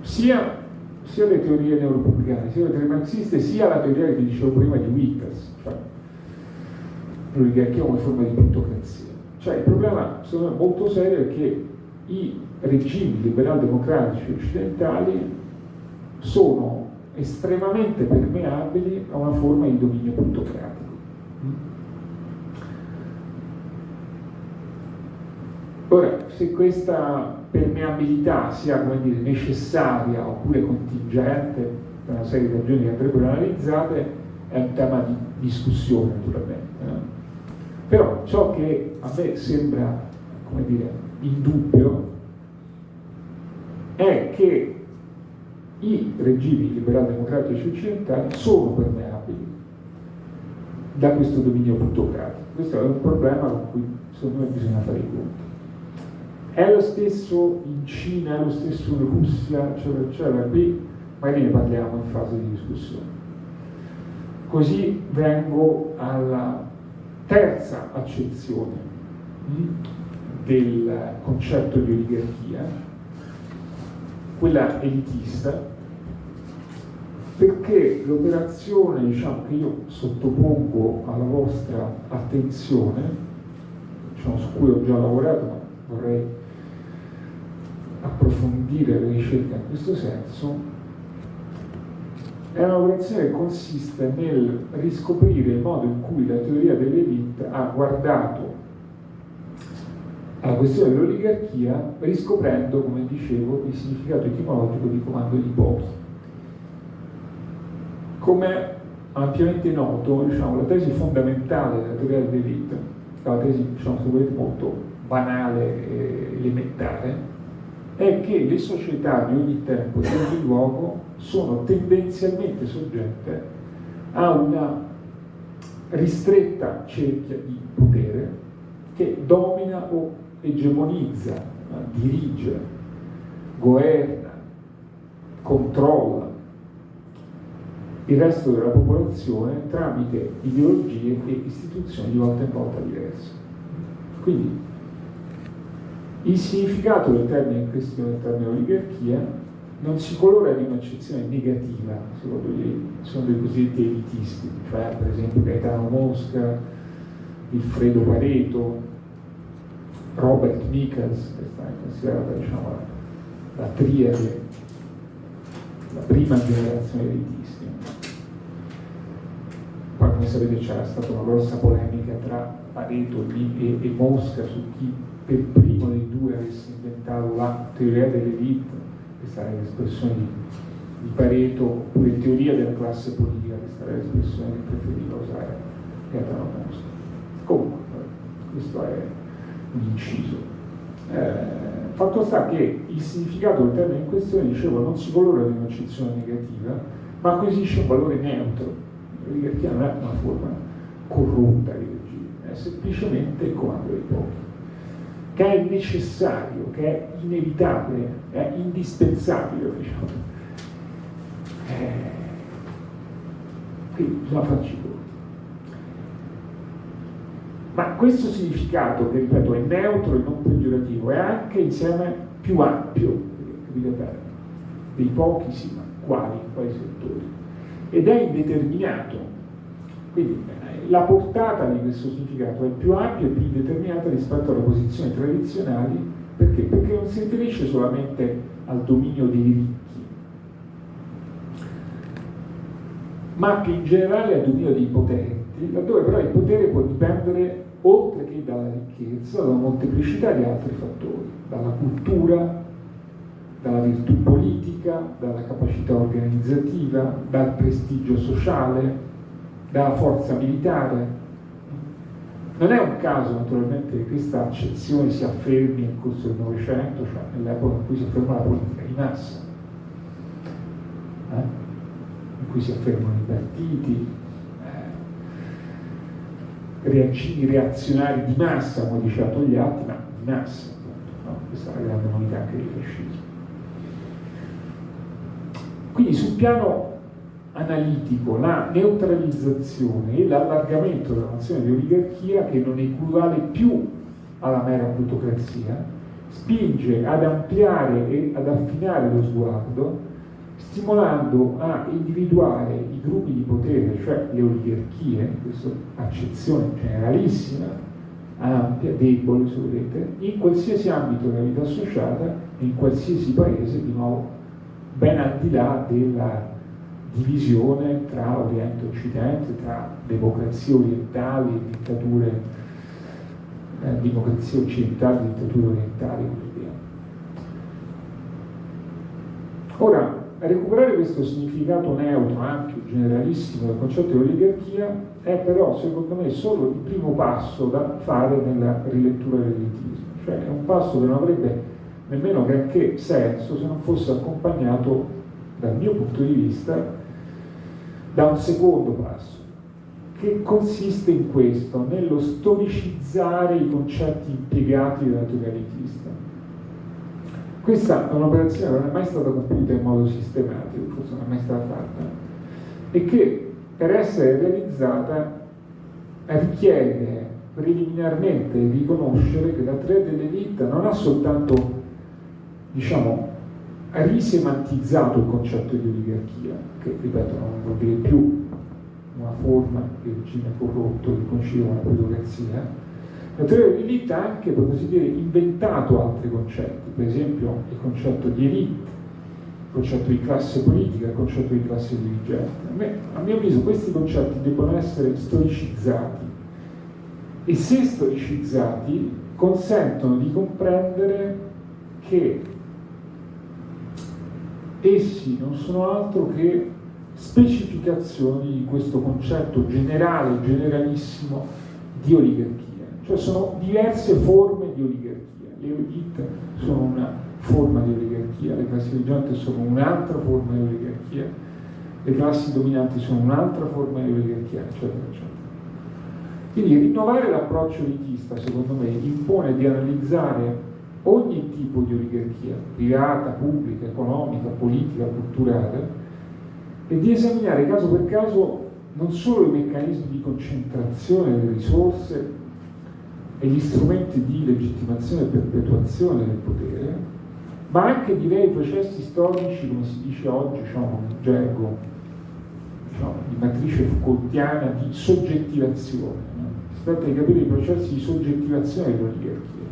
B: sia sia le teorie neuropubblicane, sia le teorie marxiste, sia la teoria che dicevo prima di Witters, cioè l'oligarchia come forma di plutocrazia. Cioè il problema, secondo me, molto serio è che i regimi liberal-democratici occidentali sono estremamente permeabili a una forma di dominio plutocratico. Ora, se questa permeabilità sia dire, necessaria oppure contingente per una serie di ragioni che andrebbero analizzate è un tema di discussione naturalmente. No? Però ciò che a me sembra come dire, indubbio è che i regimi liberali democratici occidentali sono permeabili da questo dominio plutocratico. Questo è un problema con cui secondo me bisogna fare i conti. È lo stesso in Cina, è lo stesso in Russia, eccetera, eccetera. Qui magari ne parliamo in fase di discussione. Così vengo alla terza accezione hm, del concetto di oligarchia, quella elitista, perché l'operazione diciamo, che io sottopongo alla vostra attenzione, diciamo, su cui ho già lavorato, ma vorrei approfondire le ricerche in questo senso, è un'operazione che consiste nel riscoprire il modo in cui la teoria dell'elite ha guardato alla questione dell'oligarchia riscoprendo, come dicevo, il significato etimologico di comando di pochi. Come ampiamente noto, diciamo, la tesi fondamentale della teoria dell'elite, la tesi diciamo, se volete, molto banale e elementare, è che le società di ogni tempo e di ogni luogo sono tendenzialmente soggette a una ristretta cerchia di potere che domina o egemonizza, dirige, governa, controlla il resto della popolazione tramite ideologie e istituzioni di volta in volta diverse. Quindi il significato del termine in questione, del termine oligarchia, non si colora di un'accezione negativa, secondo, gli, secondo i cosiddetti elitisti, cioè per esempio Gaetano Mosca, Wilfredo Pareto, Robert Michels, che sta considerata diciamo, la, la triade, la prima generazione elitisti. Poi come sapete c'era stata una grossa polemica tra Pareto e, e Mosca su chi per primo dei due avesse inventato la teoria dell'elite, questa è l'espressione di, di Pareto, oppure teoria della classe politica, questa è l'espressione che preferiva usare Gaetano Mosca. Comunque, questo è un inciso. Eh, fatto sta che il significato del termine in questione, dicevo, non si colora di un'accezione negativa, ma acquisisce un valore neutro, perché non è una forma corrotta di regime, è semplicemente il comando dei pochi che è necessario, che è inevitabile, è indispensabile, diciamo. Eh, quindi bisogna farci conto. Ma questo significato, che ripeto è neutro e non peggiorativo, è anche insieme più ampio, dei pochi sì, ma quali, quali settori, ed è indeterminato. Quindi la portata di questo significato è più ampia e più determinata rispetto alle posizioni tradizionali perché? Perché non si riferisce solamente al dominio dei ricchi, ma che in generale al dominio dei potenti, laddove però il potere può dipendere oltre che dalla ricchezza, da una molteplicità di altri fattori, dalla cultura, dalla virtù politica, dalla capacità organizzativa, dal prestigio sociale, dalla forza militare. Non è un caso naturalmente che questa accezione si affermi nel corso del Novecento, cioè nell'epoca in cui si afferma la politica di massa, eh? in cui si affermano i partiti, eh? reagini reazionari di massa, come diceva Togliatti, ma di massa, appunto, no? questa è la grande novità anche del fascismo. Quindi sul piano analitico la neutralizzazione e l'allargamento della nozione di oligarchia che non equivale più alla mera plutocrazia, spinge ad ampliare e ad affinare lo sguardo, stimolando a individuare i gruppi di potere, cioè le oligarchie, questa accezione generalissima, ampia, debole, se volete, in qualsiasi ambito della vita associata, in qualsiasi paese, di nuovo, ben al di là della divisione tra Oriente e Occidente, tra democrazie orientali e dittature, eh, democrazie occidentali e dittature orientali e così via. Ora, recuperare questo significato neutro, ampio, generalissimo del concetto di oligarchia è però, secondo me, solo il primo passo da fare nella rilettura dell'elitismo, cioè è un passo che non avrebbe nemmeno granché senso se non fosse accompagnato dal mio punto di vista da un secondo passo, che consiste in questo, nello storicizzare i concetti impiegati dalla teoria. Questa è un'operazione che non è mai stata compiuta in modo sistematico, forse non è mai stata fatta, e che per essere realizzata richiede preliminarmente di riconoscere che la teoria dell'elite non ha soltanto, diciamo, risemantizzato il concetto di oligarchia, che ripeto non vuol dire più una forma di regime corrotto che coincide con la plutocrazia, la teoria dell'elite ha anche, per così dire, inventato altri concetti, per esempio il concetto di elite, il concetto di classe politica, il concetto di classe dirigente. A, me, a mio avviso questi concetti devono essere storicizzati e se storicizzati consentono di comprendere che essi non sono altro che specificazioni di questo concetto generale, generalissimo di oligarchia. Cioè sono diverse forme di oligarchia. Le elite sono una forma di oligarchia, le classi dirigenti sono un'altra forma di oligarchia, le classi dominanti sono un'altra forma di oligarchia, eccetera, eccetera. Quindi rinnovare l'approccio elitista, secondo me, impone di analizzare ogni tipo di oligarchia, privata, pubblica, economica, politica, culturale, e di esaminare caso per caso non solo i meccanismi di concentrazione delle risorse e gli strumenti di legittimazione e perpetuazione del potere, ma anche direi processi storici, come si dice oggi, diciamo, in gergo diciamo, di matrice Foucaultiana, di soggettivazione. No? Si tratta di capire i processi di soggettivazione delle oligarchie,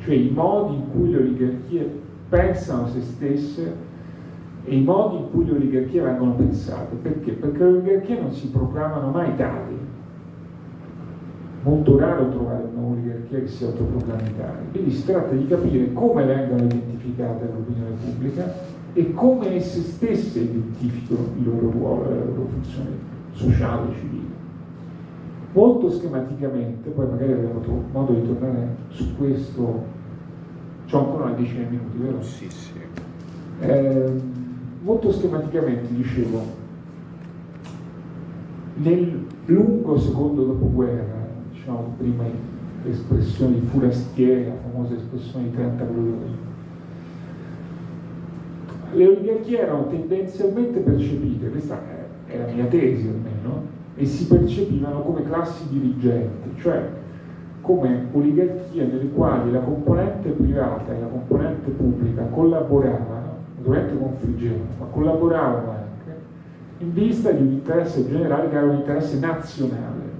B: cioè i modi in cui le oligarchie pensano se stesse e i modi in cui le oligarchie vengono pensate. Perché? Perché le oligarchie non si proclamano mai tali, molto raro trovare un'oligarchia che sia autoproclamentare. Quindi si tratta di capire come vengono identificate dall'opinione pubblica e come esse stesse identificano il loro ruolo e la loro funzione sociale e civile. Molto schematicamente, poi magari avremo modo di tornare su questo, c'ho ancora una decina di minuti, vero?
A: Sì, sì.
B: Eh, molto schematicamente dicevo, nel lungo secondo dopoguerra, diciamo, prima l'espressione di Furastieri, la famosa espressione di 30 gloriosi. Le oligarchie erano tendenzialmente percepite, questa è la mia tesi almeno, e si percepivano come classi dirigenti, cioè come oligarchie nelle quali la componente privata e la componente pubblica collaboravano, naturalmente confliggevano, ma collaboravano anche in vista di un interesse generale che era un interesse nazionale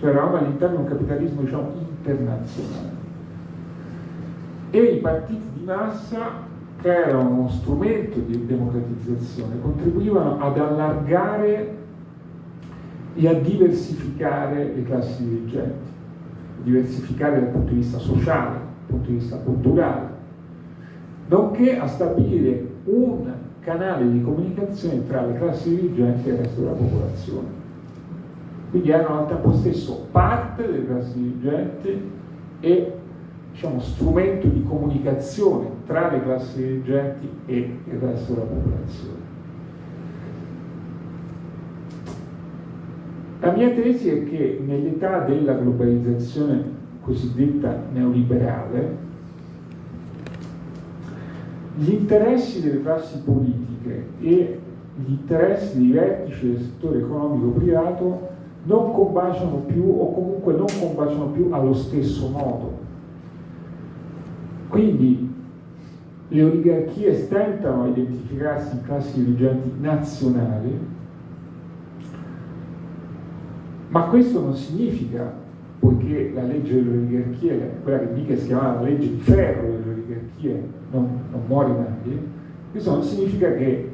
B: cioè eravamo all'interno di un capitalismo diciamo, internazionale. E i partiti di massa, che erano uno strumento di democratizzazione, contribuivano ad allargare e a diversificare le classi dirigenti, diversificare dal punto di vista sociale, dal punto di vista culturale, nonché a stabilire un canale di comunicazione tra le classi dirigenti e il resto della popolazione quindi erano al tempo stesso parte delle classi dirigenti e diciamo, strumento di comunicazione tra le classi dirigenti e il resto della popolazione. La mia tesi è che nell'età della globalizzazione cosiddetta neoliberale, gli interessi delle classi politiche e gli interessi dei vertici del settore economico privato non combaciano più o comunque non combaciano più allo stesso modo. Quindi le oligarchie stentano a identificarsi in classi dirigenti nazionali, ma questo non significa, poiché la legge delle oligarchie, quella che mica si chiamava la legge di ferro delle oligarchie, non, non muore mai, questo non significa che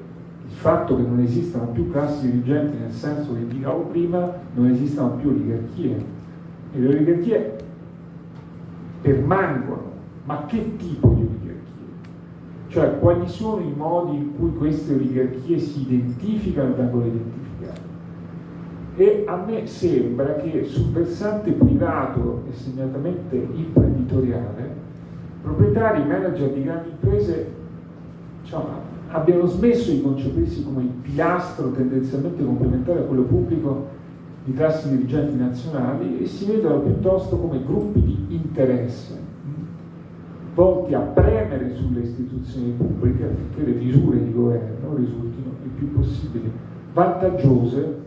B: il fatto che non esistano più classi dirigenti nel senso che indicavo prima, non esistano più oligarchie. E le oligarchie permangono, ma che tipo di oligarchie? Cioè quali sono i modi in cui queste oligarchie si identificano e vengono identificate? E a me sembra che sul versante privato e segnatamente imprenditoriale, proprietari, manager di grandi imprese diciamo, abbiano smesso di concepirsi come il pilastro tendenzialmente complementare a quello pubblico di classi dirigenti nazionali e si vedono piuttosto come gruppi di interesse volti a premere sulle istituzioni pubbliche affinché le misure di governo risultino il più possibile vantaggiose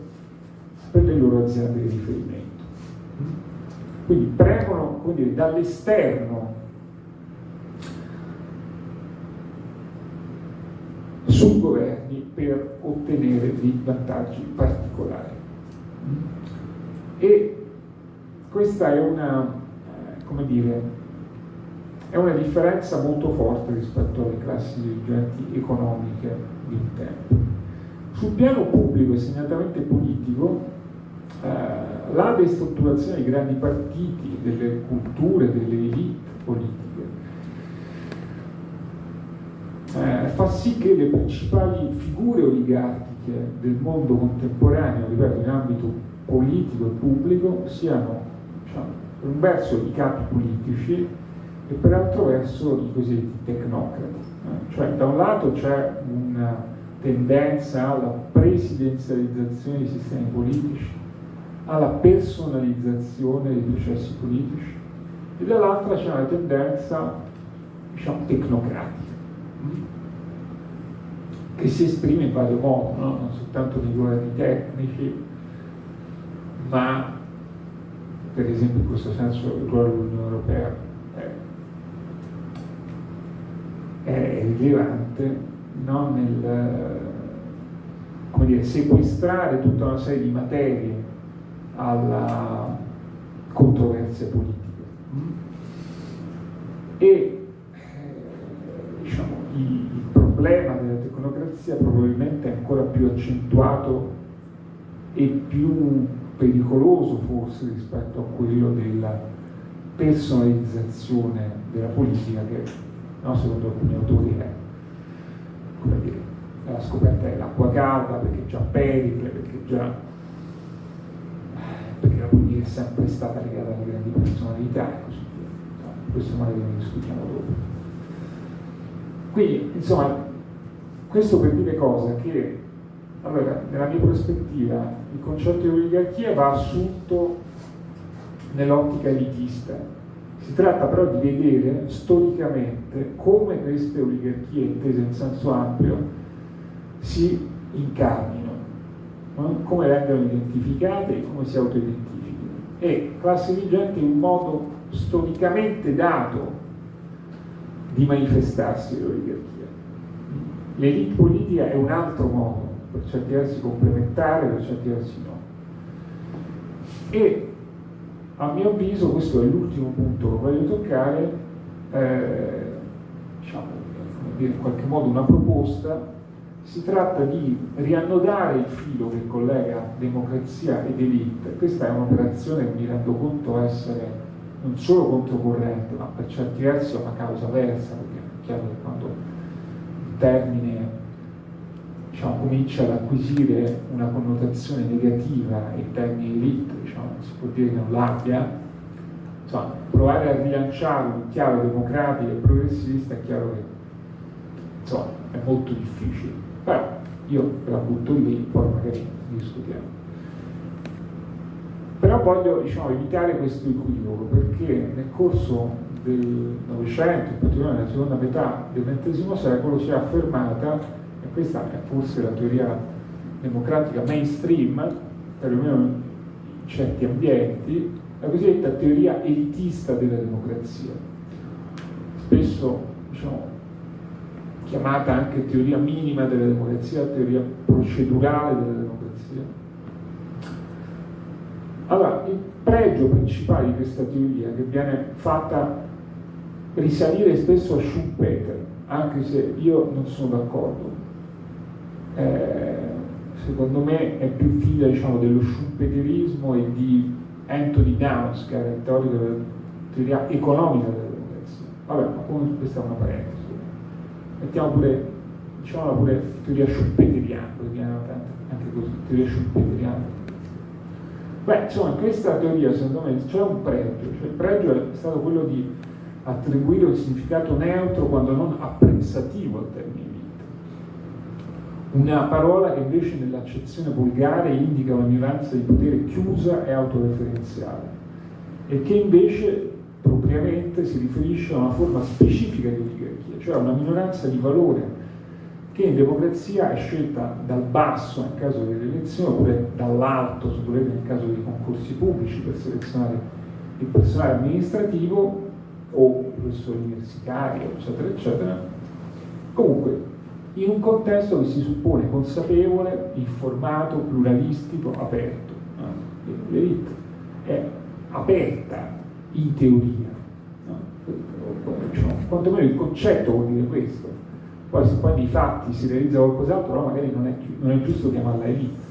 B: per le loro aziende di riferimento. Quindi premono dall'esterno governi per ottenere dei vantaggi particolari. E questa è una, eh, come dire, è una differenza molto forte rispetto alle classi dirigenti economiche di un tempo. Sul piano pubblico e segnatamente politico, eh, la destrutturazione dei grandi partiti, delle culture, delle elite politiche, eh, fa sì che le principali figure oligarchiche del mondo contemporaneo, ripeto, in ambito politico e pubblico, siano diciamo, per un verso i capi politici e per altro verso i cosiddetti tecnocrati. Eh? Cioè da un lato c'è una tendenza alla presidenzializzazione dei sistemi politici, alla personalizzazione dei processi politici e dall'altra c'è una tendenza diciamo, tecnocratica che si esprime in vario modo, no? non soltanto nei governi tecnici, ma per esempio in questo senso il ruolo dell'Unione Europea è, è rilevante no? nel dire, sequestrare tutta una serie di materie alla controversia politica. E eh, diciamo, il, problema della tecnocrazia probabilmente è ancora più accentuato e più pericoloso forse rispetto a quello della personalizzazione della politica che no, secondo alcuni autori è, come dire, la scoperta dell'acqua calda perché già Pericle, perché già perché la politica è sempre stata legata alle grandi personalità e così via. No, questo magari ne discutiamo dopo. Quindi, insomma, questo per dire cosa? Che allora, nella mia prospettiva il concetto di oligarchia va assunto nell'ottica elitista. Si tratta però di vedere storicamente come queste oligarchie, intese in senso ampio, si incarnino, no? come vengono identificate e come si autoidentificano. E classe dirigente è un modo storicamente dato di manifestarsi l'oligarchia l'elite politica è un altro modo, per certi versi complementare, per certi versi no. E a mio avviso, questo è l'ultimo punto che voglio toccare, eh, diciamo, in qualche modo una proposta, si tratta di riannodare il filo che collega democrazia ed elite. Questa è un'operazione che mi rendo conto essere non solo controcorrente, ma per certi versi è una causa versa, perché è chiaro che quando termine diciamo, comincia ad acquisire una connotazione negativa in termini elite, diciamo, si può dire che non l'abbia, insomma, provare a rilanciarlo in chiave democratica e progressista è chiaro che insomma, è molto difficile, però io la butto lì, poi magari discutiamo. Però voglio diciamo, evitare questo equivoco perché nel corso del Novecento, in particolare nella seconda metà del XX secolo, si è affermata, e questa è forse la teoria democratica mainstream, perlomeno in certi ambienti, la cosiddetta teoria elitista della democrazia, spesso diciamo, chiamata anche teoria minima della democrazia, teoria procedurale della democrazia. Allora, il pregio principale di questa teoria, che viene fatta risalire spesso a Schumpeter, anche se io non sono d'accordo. Eh, secondo me è più figlia diciamo, dello schumpeterismo e di Anthony Downs, che era il teorico della teoria economica della democrazia. Vabbè, ma comunque questa è una parentesi. Mettiamo pure, diciamo pure teoria schumpeteriana, anche così, teoria schumpeteriana. Beh, insomma, in questa teoria secondo me c'è un pregio, cioè il pregio è stato quello di attribuire un significato neutro quando non apprezzativo al termine vita. Una parola che invece nell'accezione volgare indica una minoranza di potere chiusa e autoreferenziale e che invece propriamente si riferisce a una forma specifica di oligarchia, cioè a una minoranza di valore che in democrazia è scelta dal basso nel caso delle elezioni oppure dall'alto, se volete, nel caso dei concorsi pubblici per selezionare il personale amministrativo o professori universitari, eccetera, eccetera. Comunque, in un contesto che si suppone consapevole, informato, pluralistico, aperto. L'elite è aperta in teoria, cioè, quantomeno il concetto vuol dire questo. Poi se poi nei fatti si realizza qualcos'altro, allora magari non è, non è giusto chiamarla elite.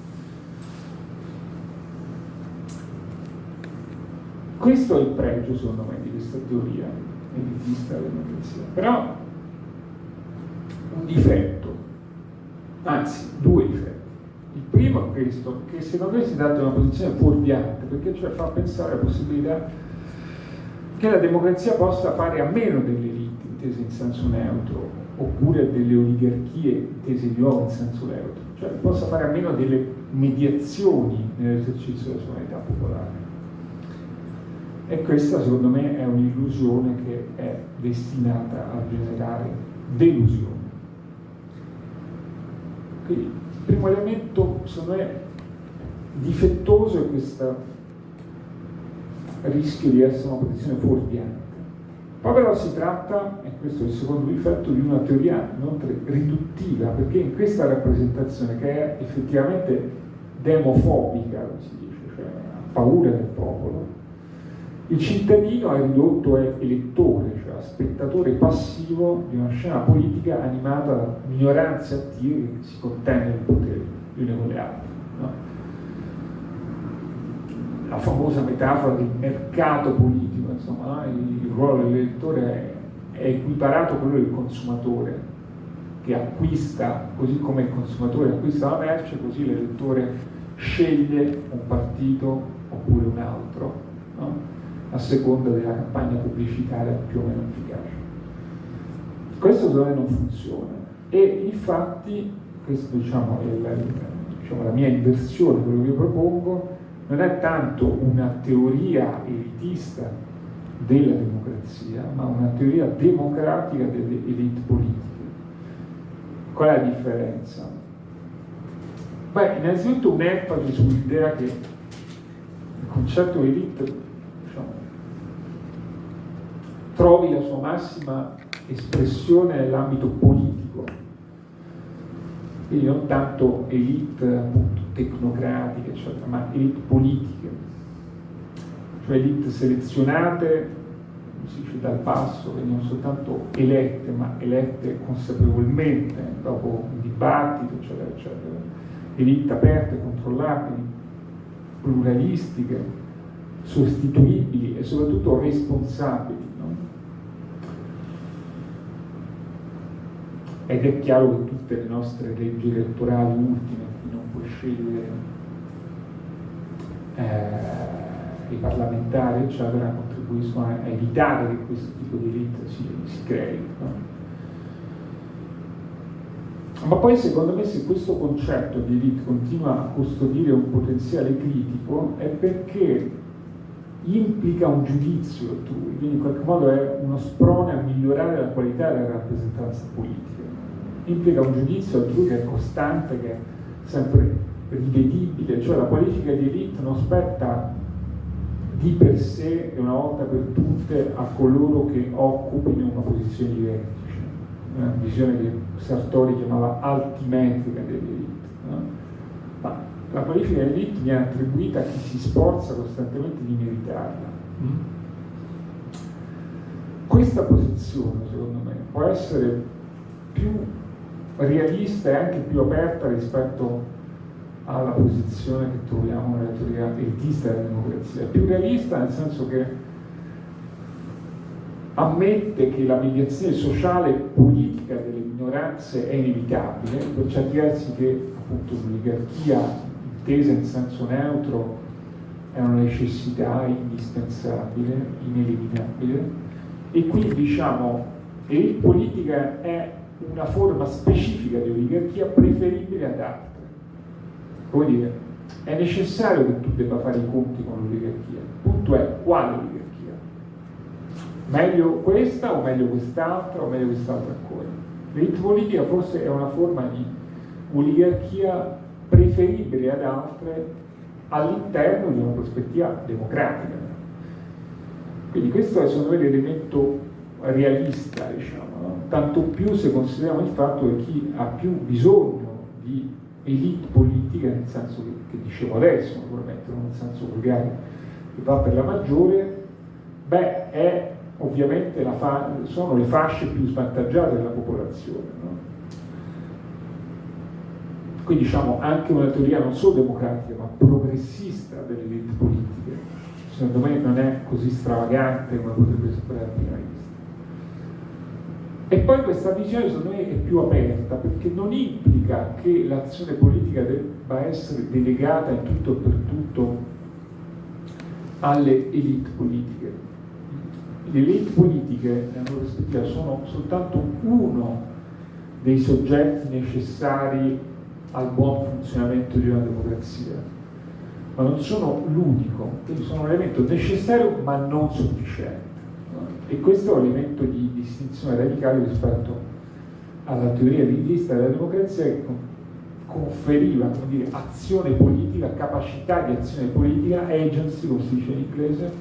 B: Questo è il pregio, secondo me, di questa teoria elitista della democrazia. Però un difetto, anzi due difetti. Il primo è questo, che secondo me si di una posizione fuorviante, perché cioè fa pensare alla possibilità che la democrazia possa fare a meno delle elite intese in senso neutro, oppure delle oligarchie intese di nuovo in senso neutro, cioè possa fare a meno delle mediazioni nell'esercizio della sovranità popolare. E questa secondo me è un'illusione che è destinata a generare delusione. Quindi il primo elemento, secondo me, difettoso è questo rischio di essere una posizione fuorviante. Poi però si tratta, e questo è il secondo difetto, di una teoria inoltre riduttiva, perché in questa rappresentazione che è effettivamente demofobica, come si dice, cioè ha paura del popolo, il cittadino è ridotto a elettore, cioè a spettatore passivo di una scena politica animata da minoranze attive che si contendono il potere le une con le altre. La famosa metafora del mercato politico, insomma, il ruolo dell'elettore è equiparato a quello del consumatore che acquista, così come il consumatore acquista la merce, così l'elettore sceglie un partito oppure un altro. No? a seconda della campagna pubblicitaria più o meno efficace. Questo secondo me non funziona e infatti, questa diciamo, è la, diciamo, la mia inversione, quello che io propongo, non è tanto una teoria elitista della democrazia, ma una teoria democratica delle elite politiche. Qual è la differenza? Beh, innanzitutto un'enfasi sull'idea che il concetto elite trovi la sua massima espressione nell'ambito politico, quindi non tanto elite appunto, tecnocratiche, eccetera, ma elite politiche, cioè elite selezionate, si dice dal basso, quindi non soltanto elette, ma elette consapevolmente, dopo un dibattito, eccetera, eccetera, elite aperte, controllabili, pluralistiche, sostituibili e soprattutto responsabili ed è chiaro che tutte le nostre leggi elettorali ultime, scegliere eh, i parlamentari, eccetera, contribuiscono a evitare che questo tipo di elite si, si crei. No? Ma poi secondo me se questo concetto di elite continua a custodire un potenziale critico è perché implica un giudizio altrui, quindi in qualche modo è uno sprone a migliorare la qualità della rappresentanza politica implica un giudizio altrui che è costante, che sempre rivedibile, cioè la politica di elite non spetta di per sé e una volta per tutte a coloro che occupino una posizione di vertice, una visione che Sartori chiamava altimetrica dell'elite. No? Ma la politica dell'elite viene attribuita a chi si sforza costantemente di meritarla. Mm? Questa posizione, secondo me, può essere più realista e anche più aperta rispetto alla posizione che troviamo nella teoria elitista della democrazia. Più realista nel senso che ammette che la mediazione sociale e politica delle minoranze è inevitabile, per certi versi che appunto l'oligarchia intesa in senso neutro è una necessità indispensabile, ineliminabile, e quindi diciamo, e politica è una forma specifica di oligarchia preferibile ad altre. Come dire, è necessario che tu debba fare i conti con l'oligarchia. Il punto è quale oligarchia? Meglio questa o meglio quest'altra o meglio quest'altra ancora? L'elite politica forse è una forma di oligarchia preferibile ad altre all'interno di una prospettiva democratica. Quindi questo è secondo me l'elemento realista, diciamo, no? tanto più se consideriamo il fatto che chi ha più bisogno di elite politica, nel senso che, che dicevo adesso, naturalmente, non nel senso volgare, che va per la maggiore, beh, è ovviamente sono le fasce più svantaggiate della popolazione. No? Qui diciamo anche una teoria non solo democratica, ma progressista delle elite politiche, secondo me non è così stravagante come potrebbe sembrare. E poi questa visione secondo me è più aperta perché non implica che l'azione politica debba essere delegata in tutto e per tutto alle elite politiche. Le elite politiche, nella loro prospettiva, sono soltanto uno dei soggetti necessari al buon funzionamento di una democrazia, ma non sono l'unico, sono un elemento necessario ma non sufficiente. E questo è un elemento di distinzione radicale rispetto alla teoria linguista della democrazia che conferiva dire, azione politica, capacità di azione politica, agency, come si dice in inglese,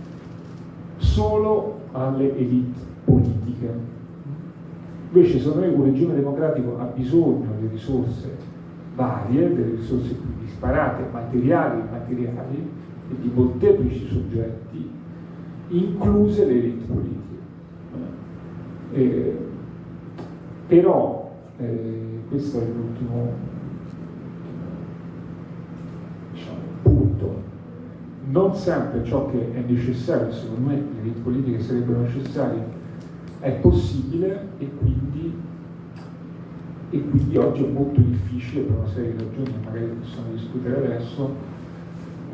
B: solo alle elite politiche. Invece secondo me un regime democratico ha bisogno di risorse varie, delle risorse più disparate, materiali e immateriali, e di molteplici soggetti, incluse le elite politiche. Però, eh, questo è l'ultimo diciamo, punto, non sempre ciò che è necessario, secondo me le politiche sarebbero necessarie, è possibile e quindi, e quindi oggi è molto difficile per una serie di ragioni che magari possiamo discutere adesso,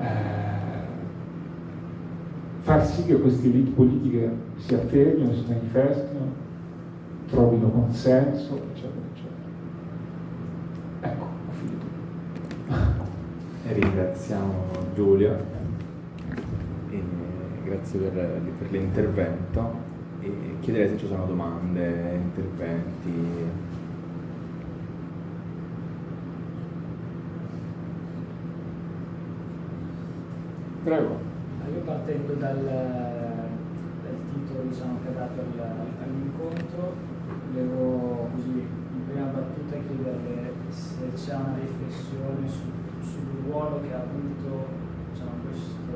B: eh, far sì che queste elite politiche si affermino, si manifestino, trovino consenso, eccetera, eccetera. Ecco, ho finito.
C: E <laughs> ringraziamo Giulia, e grazie per, per l'intervento e chiederei se ci sono domande, interventi.
B: Prego.
D: Io partendo dal, dal titolo diciamo, che ha dato all'incontro, volevo così in prima battuta chiederle se c'è una riflessione su, sul ruolo che ha avuto diciamo, questo,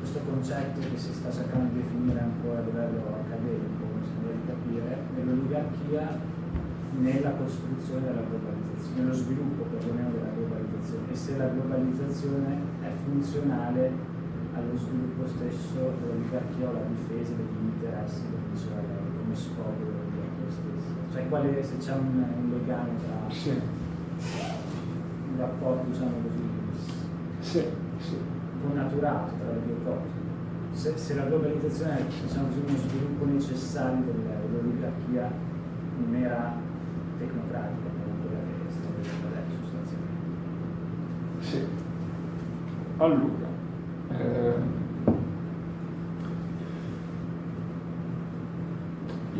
D: questo, concetto che si sta cercando di definire ancora a livello accademico, si deve capire, nell'oligarchia nella costruzione della globalizzazione, nello sviluppo perlomeno della globalizzazione e se la globalizzazione è funzionale allo sviluppo stesso dell'oligarchia o alla difesa degli interessi, come diceva lei come scopo dell'oggetto stesso. Cioè quale, se c'è un, un, legame tra sì. un rapporto, diciamo così,
B: sì, sì.
D: connaturato tra le due cose. Se, se la globalizzazione è diciamo così, uno sviluppo necessario dell'oligarchia non era tecnocratica, come quella che sta vedendo adesso sostanzialmente.
B: Sì. Allora, eh,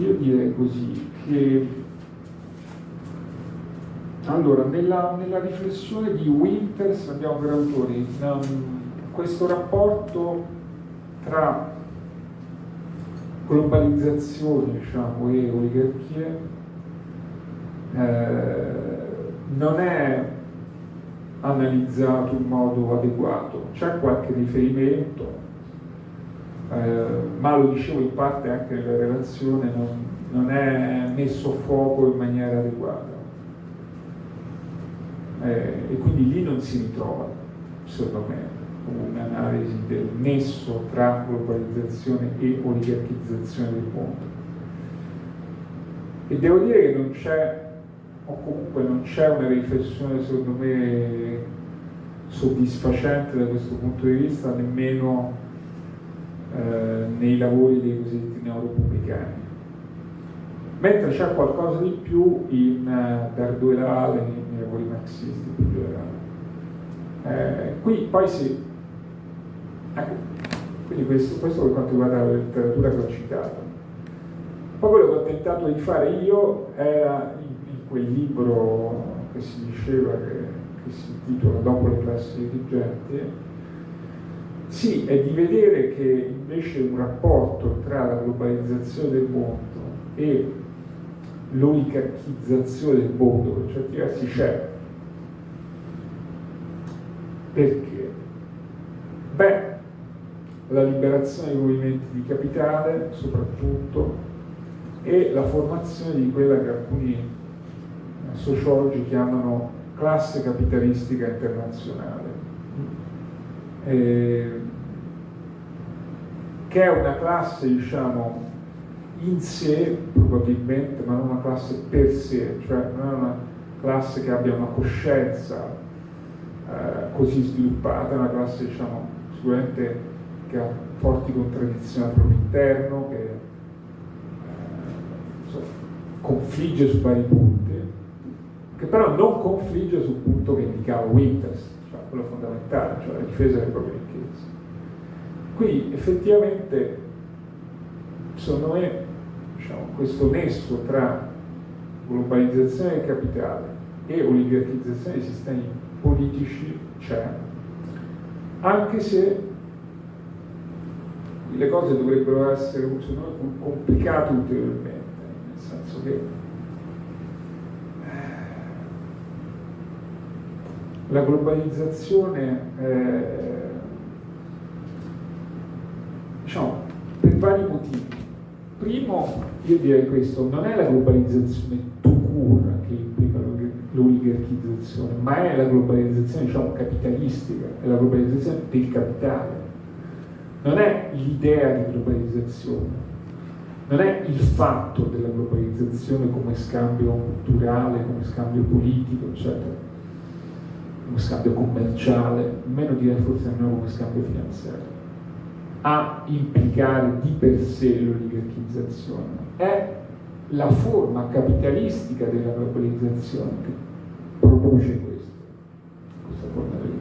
B: io direi così, che allora, nella, nella riflessione di Winters abbiamo per autori um, questo rapporto tra globalizzazione diciamo, e oligarchie eh, non è analizzato in modo adeguato, c'è qualche riferimento, eh, ma lo dicevo in parte anche nella relazione, non, non è messo a fuoco in maniera adeguata. Eh, e quindi lì non si ritrova, secondo me, un'analisi del nesso tra globalizzazione e oligarchizzazione del mondo. E devo dire che non c'è, o comunque non c'è una riflessione secondo me soddisfacente da questo punto di vista, nemmeno eh, nei lavori dei cosiddetti neorepubblicani. Mentre c'è qualcosa di più in uh, Darduelale, nei, nei lavori marxisti più generali. Eh, qui poi si... Ecco, quindi questo, questo per quanto riguarda la letteratura che ho citato. Poi quello che ho tentato di fare io era in, in quel libro che si diceva che, che si intitola Dopo le classi dirigenti, Sì, è di vedere che invece un rapporto tra la globalizzazione del mondo e l'oligarchizzazione del mondo, per certi versi c'è. Perché? Beh, la liberazione dei movimenti di capitale soprattutto e la formazione di quella che alcuni sociologi chiamano classe capitalistica internazionale, eh, che è una classe, diciamo, in sé probabilmente, ma non una classe per sé, cioè non è una classe che abbia una coscienza eh, così sviluppata, è una classe, diciamo, sicuramente che ha forti contraddizioni al proprio interno, che eh, so, confligge su vari punti, che però non confligge sul punto che indicava Winters, quello fondamentale, cioè la difesa delle proprie ricchezze. Qui effettivamente, secondo me, diciamo, questo nesso tra globalizzazione del capitale e oligarchizzazione dei sistemi politici c'è, anche se le cose dovrebbero essere secondo me, complicate ulteriormente, nel senso che eh, la globalizzazione, eh, diciamo, per vari motivi. Primo, io direi questo, non è la globalizzazione tu che implica l'oligarchizzazione, ma è la globalizzazione diciamo, capitalistica, è la globalizzazione del capitale non è l'idea di globalizzazione, non è il fatto della globalizzazione come scambio culturale, come scambio politico, eccetera, come scambio commerciale, meno direi forse nemmeno come scambio finanziario, a implicare di per sé l'oligarchizzazione, è la forma capitalistica della globalizzazione che produce questo, questa forma di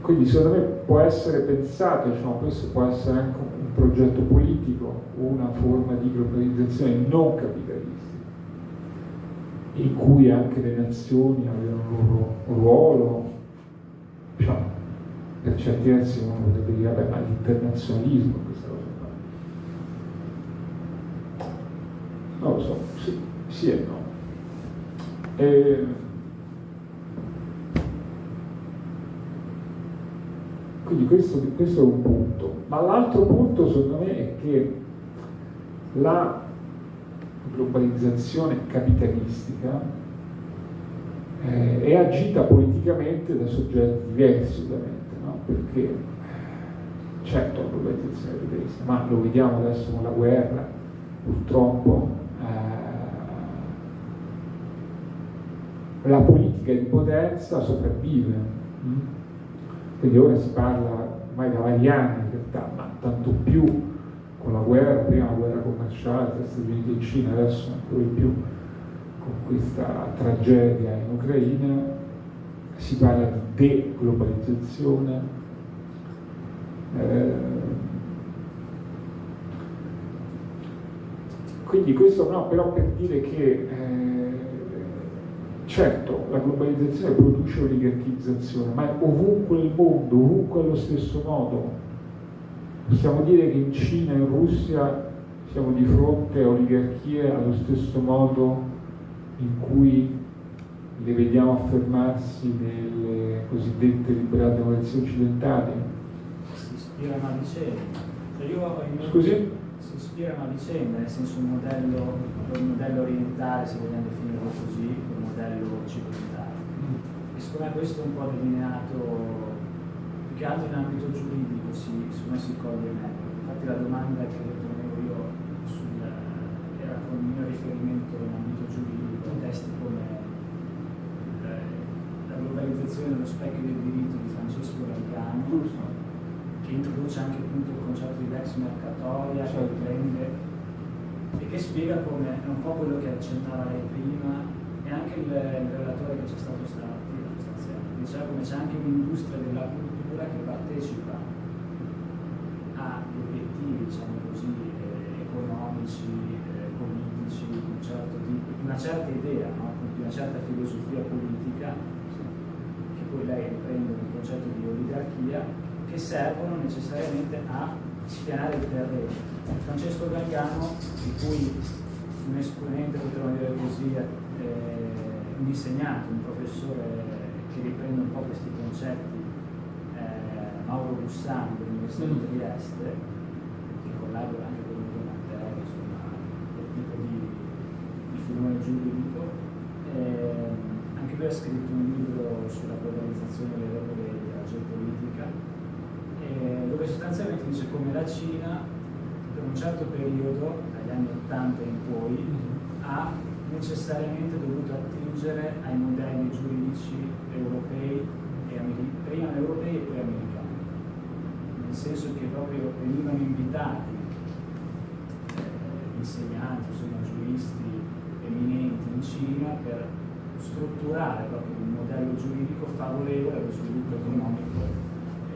B: Quindi secondo me può essere pensato, diciamo, questo può essere anche un progetto politico una forma di globalizzazione non capitalistica, in cui anche le nazioni avevano un loro ruolo, diciamo, per certi versi uno potrebbe dire, vabbè, ma l'internazionalismo questa cosa qua. Non lo so, sì, sì e no. E, Quindi questo, questo, è un punto. Ma l'altro punto secondo me è che la globalizzazione capitalistica eh, è agita politicamente da soggetti diversi ovviamente, no? perché certo la globalizzazione capitalista, ma lo vediamo adesso con la guerra, purtroppo eh, la politica di potenza sopravvive. Quindi ora si parla ormai da vari anni in realtà, ma tanto più con la guerra, prima guerra commerciale tra Stati Uniti e Cina, adesso ancora di più con questa tragedia in Ucraina, si parla di deglobalizzazione. Eh, quindi questo no, però per dire che eh, Certo, la globalizzazione produce oligarchizzazione, ma ovunque nel mondo, ovunque allo stesso modo. Possiamo dire che in Cina e in Russia siamo di fronte a oligarchie allo stesso modo in cui le vediamo affermarsi nelle cosiddette liberate democrazie occidentali?
D: Si ispirano a vicenda. Cioè
B: Scusi?
D: Si ispirano a vicenda, nel senso un modello, un modello orientale, se vogliamo definirlo così, modello circondare. E secondo me questo è un po' delineato più che altro in ambito giuridico, si, secondo me si coglie meglio. Infatti la domanda che ponevo io sul, era con il mio riferimento in ambito giuridico, testi come eh, la globalizzazione dello specchio del diritto di Francesco Galgano, che introduce anche appunto il concetto di lex mercatoria, che certo. riprende e che spiega come, è un po' quello che accennava lei prima, e anche il, il relatore che c'è stato stamattina diceva come c'è anche un'industria della cultura che partecipa agli obiettivi diciamo così eh, economici eh, politici di un certo tipo una certa idea no? di una certa filosofia politica che poi lei riprende il concetto di oligarchia, che servono necessariamente a spianare il terreno. Francesco Galgano, di cui un esponente, potremmo dire così, eh, un insegnante, un professore che riprende un po' questi concetti, Mauro Bussani dell'Università di. Trieste, che collabora anche con Ludo Matteo, insomma, quel tipo di, di filone giuridico. Eh, anche lui ha scritto un libro sulla globalizzazione delle regole della geopolitica, eh, dove sostanzialmente dice come la Cina per un certo periodo, dagli anni 80 in poi, ha necessariamente dovuto attingere ai modelli giuridici europei e prima europei e poi americani, nel senso che proprio venivano invitati eh, insegnanti, insomma giuristi eminenti in Cina per strutturare proprio un modello giuridico favorevole allo sviluppo economico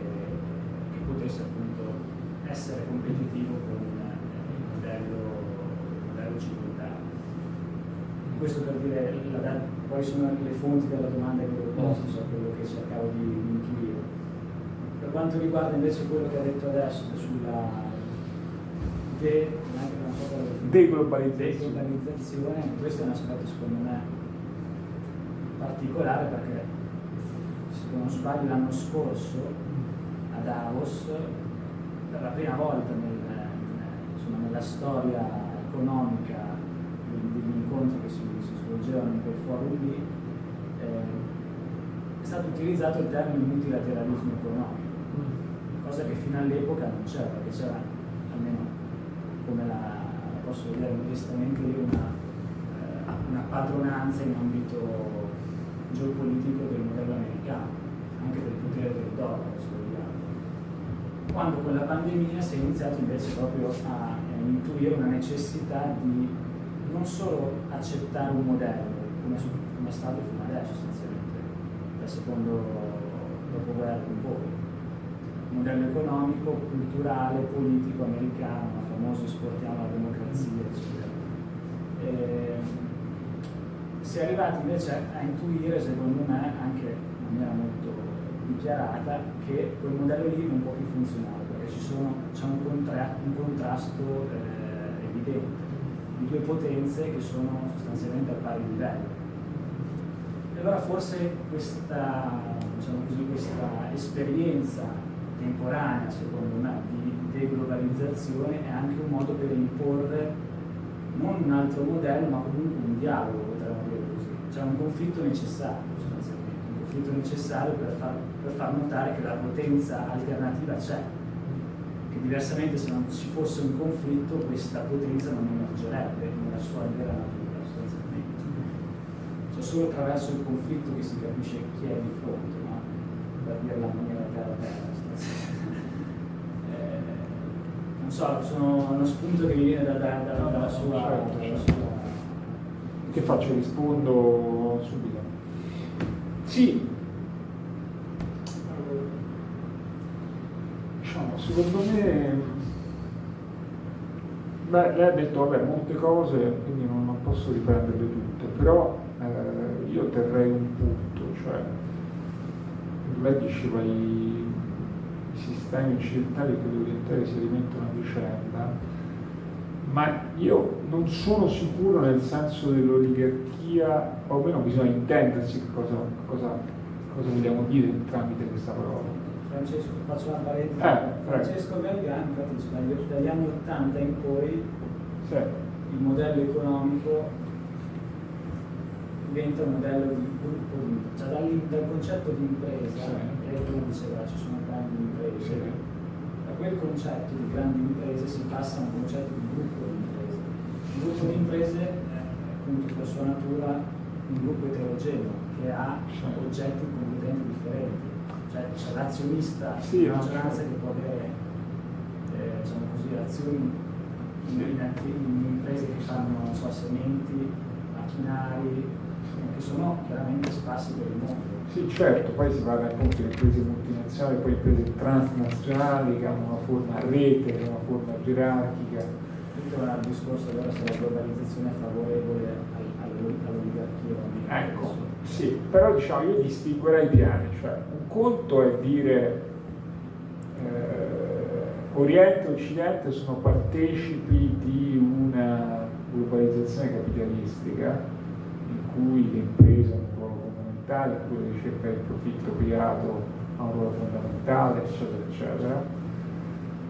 D: eh, che potesse appunto essere competitivo con eh, il modello, il modello circondare. Questo per dire la, quali sono le fonti della domanda che ho posto, so quello che cercavo di intuire. Per quanto riguarda invece quello che ha detto adesso sulla de, so deglobalizzazione, questo è un aspetto secondo me particolare perché se non sbaglio l'anno scorso a Davos per la prima volta nel, insomma, nella storia economica degli incontri che si, si svolgevano in quel forum lì eh, è stato utilizzato il termine multilateralismo economico cosa che fino all'epoca non c'era perché c'era almeno come la, posso vedere modestamente io una, eh, una padronanza in ambito geopolitico del modello americano, anche del potere del dollaro, se vogliamo. Quando con la pandemia si è iniziato invece proprio a, intuire una necessità di non solo accettare un modello, come, come è stato fino adesso sostanzialmente, dal secondo dopoguerra in poi, modello economico, culturale, politico americano, il famoso esportiamo la democrazia, eccetera. E, ehm, si è arrivati invece a intuire, secondo me, anche in maniera molto dichiarata, che quel modello lì non può più funzionare, perché c'è un, contra, un, contrasto eh, evidente di due potenze che sono sostanzialmente a pari livello. E allora forse questa, diciamo così, questa esperienza temporanea, secondo me, di deglobalizzazione è anche un modo per imporre non un altro modello, ma comunque un dialogo c'è un conflitto necessario sostanzialmente, un conflitto necessario per far, per far notare che la potenza alternativa c'è, che diversamente se non ci fosse un conflitto questa potenza non emergerebbe nella sua vera natura sostanzialmente. Cioè solo attraverso il conflitto che si capisce chi è di fronte, no? per dirla in maniera terra terra. Eh, non so, sono uno spunto che mi viene da, da, da, dalla sua, certo, dalla certo. sua
B: che faccio? Rispondo subito. Sì, diciamo, secondo me, beh, lei ha detto vabbè, molte cose, quindi non, non posso riprenderle tutte, però eh, io terrei un punto, cioè lei diceva i sistemi occidentali e quelli orientali si alimentano a vicenda, ma io non sono sicuro nel senso dell'oligarchia, o almeno bisogna intendersi cosa, cosa, cosa vogliamo dire tramite questa parola.
D: Francesco, faccio una parentesi. Eh, Francesco Galgani, infatti, dagli, dagli anni 80 in poi sì. il modello economico diventa un modello di gruppo, cioè dal, dal concetto di impresa, sì. lei diceva ci sono grandi imprese, sì. da quel concetto di grandi imprese si passa a un concetto di gruppo il gruppo di imprese è appunto per sua natura un gruppo eterogeneo che ha oggetti completamente differenti. Cioè c'è l'azionista, sì, la maggioranza che può avere eh, diciamo così, azioni in, in, in, imprese che fanno so, sementi, macchinari, che sono chiaramente sparsi per il mondo.
B: Sì, certo, poi si parla appunto di imprese multinazionali, poi imprese transnazionali che hanno una forma a rete, una forma gerarchica
D: tutto era il discorso allora se la globalizzazione è favorevole all'oligarchia.
B: Ecco, sì, però diciamo io distinguerei i piani, cioè un conto è dire eh, Oriente e Occidente sono partecipi di una globalizzazione capitalistica in cui le imprese hanno fondamentale, in cui la ricerca del profitto privato ha un ruolo fondamentale, eccetera, eccetera.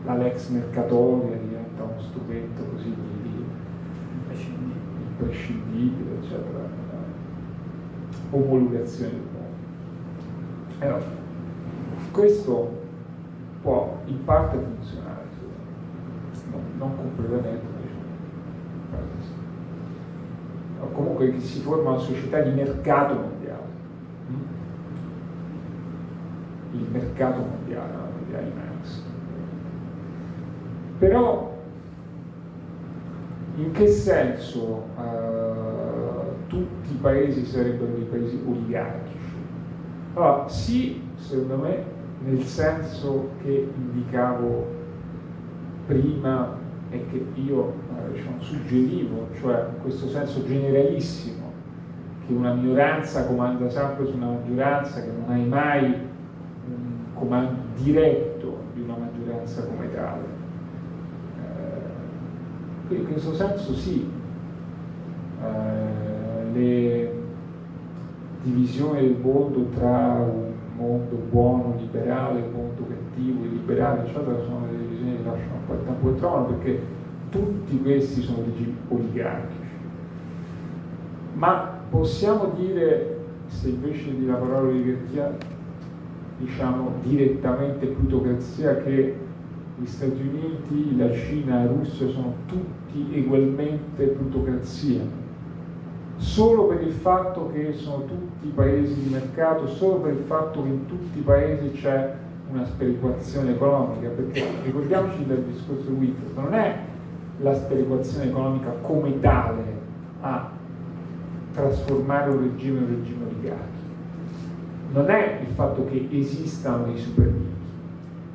B: La lex mercatoria diventa uno strumento così di, imprescindibile, eccetera. Omologazione del mondo. Allora, questo può in parte funzionare, non, non completamente, o comunque che si forma una società di mercato mondiale. Mm? Il mercato mondiale, di Marx. Però in che senso uh, tutti i paesi sarebbero dei paesi oligarchici? Allora, sì, secondo me, nel senso che indicavo prima e che io eh, diciamo, suggerivo, cioè in questo senso generalissimo, che una minoranza comanda sempre su una maggioranza, che non hai mai comando diretto di una maggioranza come tale. Eh, in questo senso sì, eh, le divisioni del mondo tra un mondo buono, liberale, un mondo cattivo, illiberale, eccetera, sono delle divisioni che lasciano un po' il tempo che trovano perché tutti questi sono regimi oligarchici. Ma possiamo dire, se invece di la parola oligarchia diciamo direttamente plutocrazia, che gli Stati Uniti, la Cina la Russia sono tutti ugualmente plutocrazia? solo per il fatto che sono tutti paesi di mercato, solo per il fatto che in tutti i paesi c'è una sperequazione economica, perché ricordiamoci del discorso di Wittgenstein, non è la sperequazione economica come tale a trasformare un regime in un regime oligarchico, non è il fatto che esistano dei super ricchi,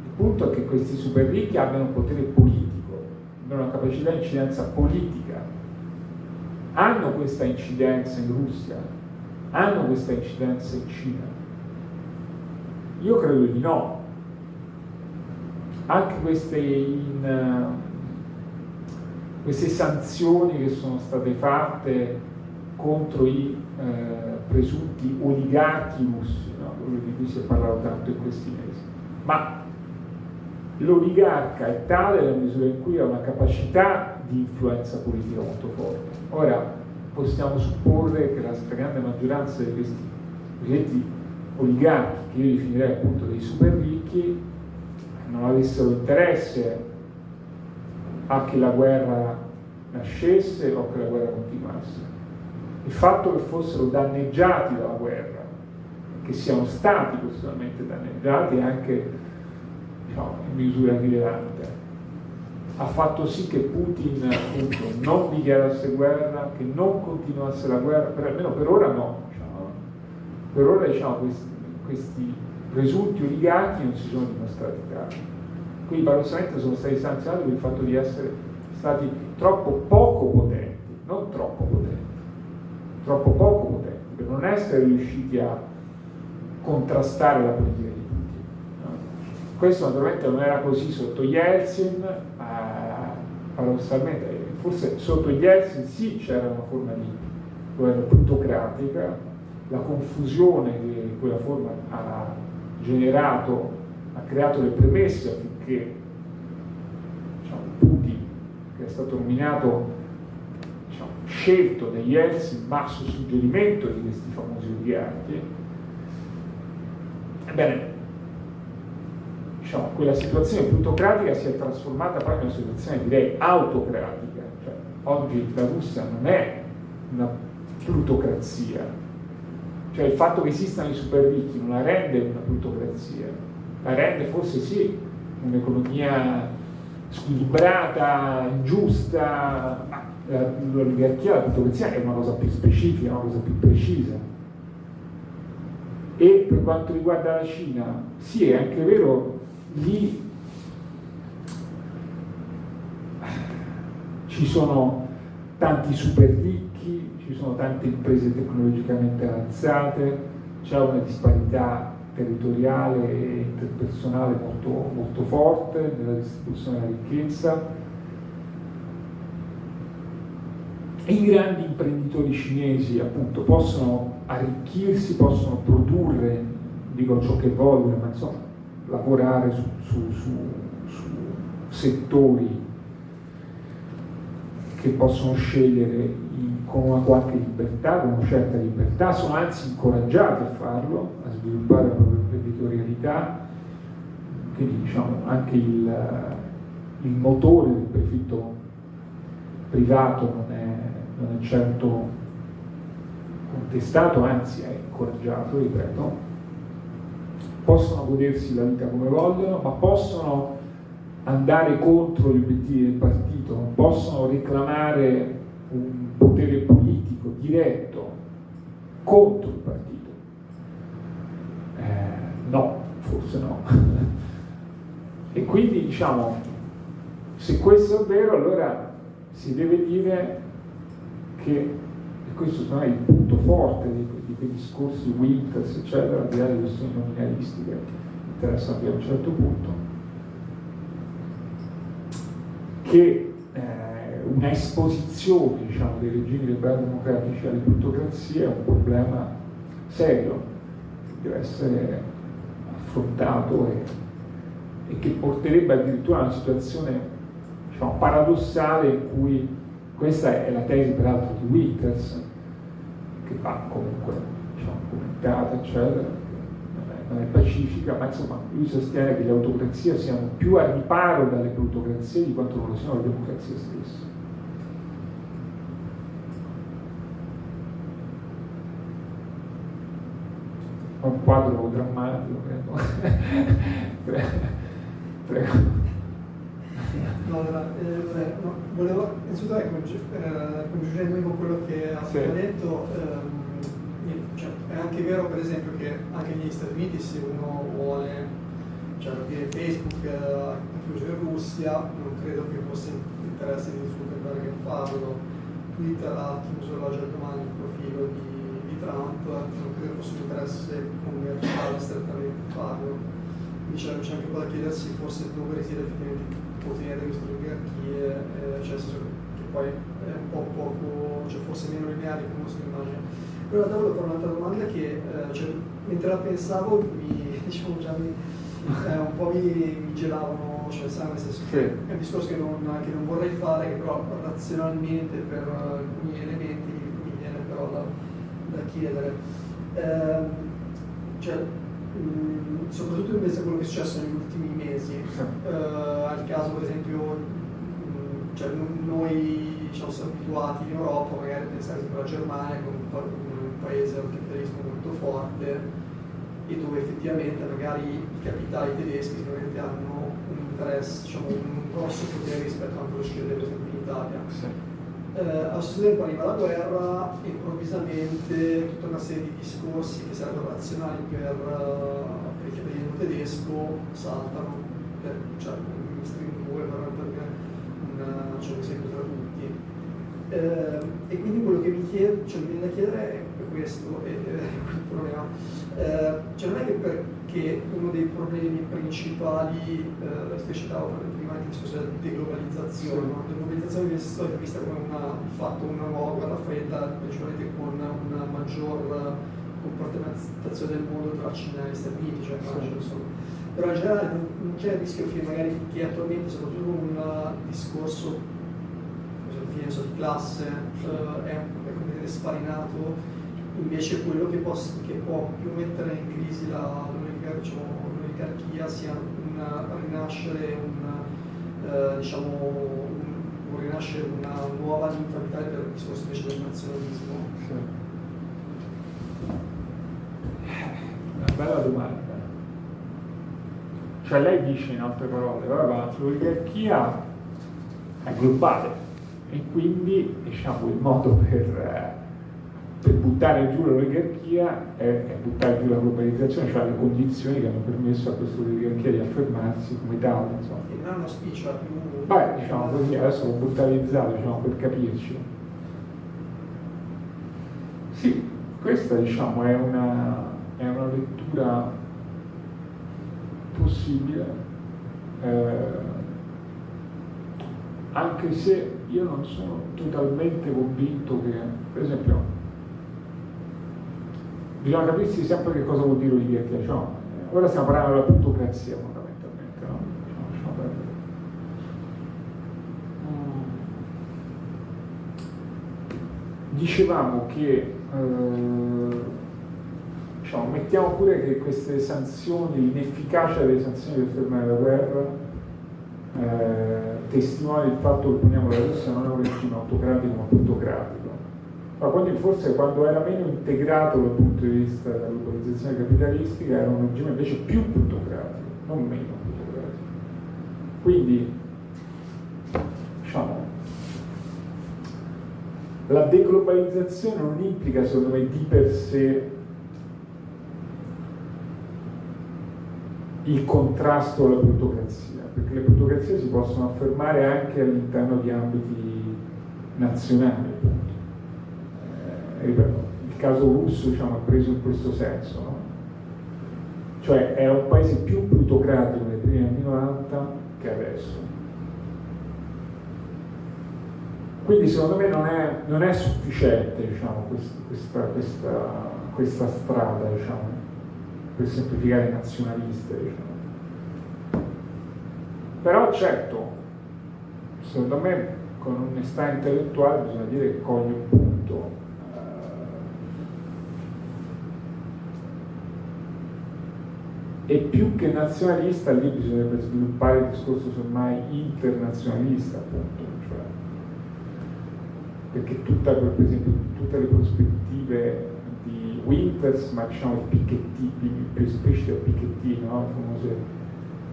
B: il punto è che questi super ricchi abbiano un potere politico, abbiano una capacità di incidenza politica hanno questa incidenza in Russia? Hanno questa incidenza in Cina? Io credo di no. Anche queste, in, uh, queste sanzioni che sono state fatte contro i uh, presunti oligarchi russi? Quello di cui si è parlato tanto in questi mesi. Ma l'oligarca è tale nella misura in cui ha una capacità di influenza politica molto forte. Ora, possiamo supporre che la stragrande maggioranza di questi cosiddetti oligarchi, che io definirei appunto dei super ricchi, non avessero interesse a che la guerra nascesse o che la guerra continuasse. Il fatto che fossero danneggiati dalla guerra, che siano stati personalmente danneggiati anche diciamo, in misura rilevante, ha fatto sì che Putin appunto, non dichiarasse guerra, che non continuasse la guerra, per, almeno per ora no. Diciamo. Per ora diciamo, questi, questi, presunti oligarchi non si sono dimostrati tali. Quindi paradossalmente sono stati sanzionati per il fatto di essere stati troppo poco potenti, non troppo potenti, troppo poco potenti, per non essere riusciti a contrastare la politica di Putin. No? Questo naturalmente non era così sotto Yeltsin, paradossalmente, forse sotto Yeltsin sì c'era una forma di governo plutocratica, la confusione che quella forma ha generato, ha creato le premesse affinché diciamo, Putin, che è stato nominato, diciamo, scelto da Yeltsin, ma su suggerimento di questi famosi oligarchi, ebbene, diciamo, quella situazione plutocratica si è trasformata poi in una situazione direi autocratica, cioè, oggi la Russia non è una plutocrazia, cioè il fatto che esistano i super ricchi non la rende una plutocrazia, la rende forse sì un'economia squilibrata, ingiusta, ma l'oligarchia, la plutocrazia è una cosa più specifica, una cosa più precisa. E per quanto riguarda la Cina, sì, è anche vero lì ci sono tanti super ricchi, ci sono tante imprese tecnologicamente avanzate, c'è una disparità territoriale e interpersonale molto, molto forte nella distribuzione della ricchezza. I grandi imprenditori cinesi appunto possono arricchirsi, possono produrre, dico ciò che vogliono, ma insomma lavorare su, su, su, su settori che possono scegliere in, con una qualche libertà, con una certa libertà, sono anzi incoraggiati a farlo, a sviluppare la propria imprenditorialità, quindi diciamo anche il, il motore del profitto privato non è, non è certo contestato, anzi è incoraggiato, ripeto, possono godersi la vita come vogliono, ma possono andare contro gli obiettivi del partito, non possono reclamare un potere politico diretto contro il partito. Eh, no, forse no. <laughs> e quindi diciamo, se questo è vero, allora si deve dire che, e questo è il punto forte di, di quei discorsi Winters, eccetera, al di là delle questioni nominalistiche interessanti a un certo punto, che eh, una esposizione diciamo, dei regimi liberali democratici alle plutocrazie è un problema serio che deve essere affrontato e, e che porterebbe addirittura a una situazione diciamo, paradossale in cui questa è la tesi peraltro di Winters che va comunque diciamo, commentata eccetera non è pacifica, ma insomma lui sostiene che le autocrazie siano più a riparo dalle plutocrazie di quanto non lo siano le democrazie stesse. Un quadro drammatico, credo. <laughs>
E: Prego. No, allora, eh, no, volevo innanzitutto ecco, eh, congiungere con quello che ha sì. detto. Ehm, cioè, è anche vero per esempio che anche negli Stati Uniti se uno vuole cioè, aprire Facebook eh, chiuso in Russia non credo che fosse interesse di Zuckerberg farlo Twitter ha chiuso la domani il profilo di, di, Trump non credo fosse un interesse commerciale strettamente farlo quindi c'è, anche po' da chiedersi forse dove risiede effettivamente potere queste oligarchie eh, cioè che poi è un po' poco cioè forse meno lineare come si immagina però in realtà volevo fare un'altra domanda che eh, cioè, mentre la pensavo mi, <laughs> diciamo, già mi, eh, un po' mi, mi gelavano, cioè sai, nel senso che è un discorso che non, che non, vorrei fare, che però razionalmente per alcuni elementi mi viene però da, da chiedere. Eh, cioè, mh, mm, soprattutto in base a quello che è successo negli ultimi mesi, eh, al caso per esempio, mh, mm, cioè, noi diciamo, siamo abituati in Europa magari a pensare alla Germania con un paese un capitalismo molto forte e dove effettivamente magari i capitali tedeschi sicuramente hanno un interesse, diciamo, un grosso potere rispetto a quello che succede per esempio in Italia. Eh, stesso tempo arriva la guerra e improvvisamente tutta una serie di discorsi che sarebbero razionali per, uh, per il capitalismo tedesco saltano, per, cioè un string 2 per, per un, cioè, un esempio tra tutti. Eh, e quindi quello che mi, chied- cioè, mi viene da chiedere è questo è, il problema. Eh, cioè non è che perché uno dei problemi principali, eh, specie citavo prima anche il discorso della deglobalizzazione, sì. no? la deglobalizzazione viene stata vista come una, fatto una nuova fredda, principalmente con una maggior compartimentazione del mondo tra Cina e Stati Uniti, cioè sì. insomma. Però in generale non c'è il rischio che magari che attualmente, soprattutto un discorso penso, di classe, eh, è, completamente sfarinato invece quello che, posso, che può più mettere in crisi l'oligarchia diciamo, sia un rinascere, un, eh, diciamo, un, rinascere una nuova vitale per il discorso invece del nazionalismo. Sì.
B: Una bella domanda. Cioè lei dice in altre parole, l'oligarchia è globale e quindi diciamo il modo per... Eh, per buttare giù l'oligarchia è, buttare giù la globalizzazione, cioè le condizioni che hanno permesso a questa oligarchia di affermarsi come tale. Insomma.
E: Non è uno spiccio più...
B: Beh, diciamo così, adesso l'ho brutalizzato diciamo, per capirci. Sì, questa diciamo è una, è una lettura possibile, eh, anche se io non sono totalmente convinto che, per esempio, bisogna capirsi sempre che cosa vuol dire oligarchia. Cioè, ora stiamo parlando della plutocrazia fondamentalmente, no? Diciamo, Dicevamo che eh, diciamo, mettiamo pure che queste sanzioni, l'inefficacia delle sanzioni per fermare la guerra eh, testimonia il fatto che poniamo la Russia non è un regime autocratico ma plutocratico ma quando, forse quando era meno integrato dal punto di vista della globalizzazione capitalistica era un regime invece più plutocratico, non meno plutocratico. Quindi, diciamo, la deglobalizzazione non implica secondo me di per sé il contrasto alla plutocrazia, perché le plutocrazie si possono affermare anche all'interno di ambiti nazionali il caso russo diciamo, è preso in questo senso, no? cioè era un paese più plutocratico nei primi anni 90 che adesso. Quindi secondo me non è, non è sufficiente diciamo, questa, questa, questa, strada diciamo, per semplificare i nazionaliste. Diciamo. Però certo, secondo me con onestà intellettuale bisogna dire che coglie un punto e più che nazionalista lì bisognerebbe sviluppare il discorso semmai internazionalista appunto cioè, perché tutta, per esempio tutte le prospettive di Winters ma diciamo Piketty a Piketty no? le famose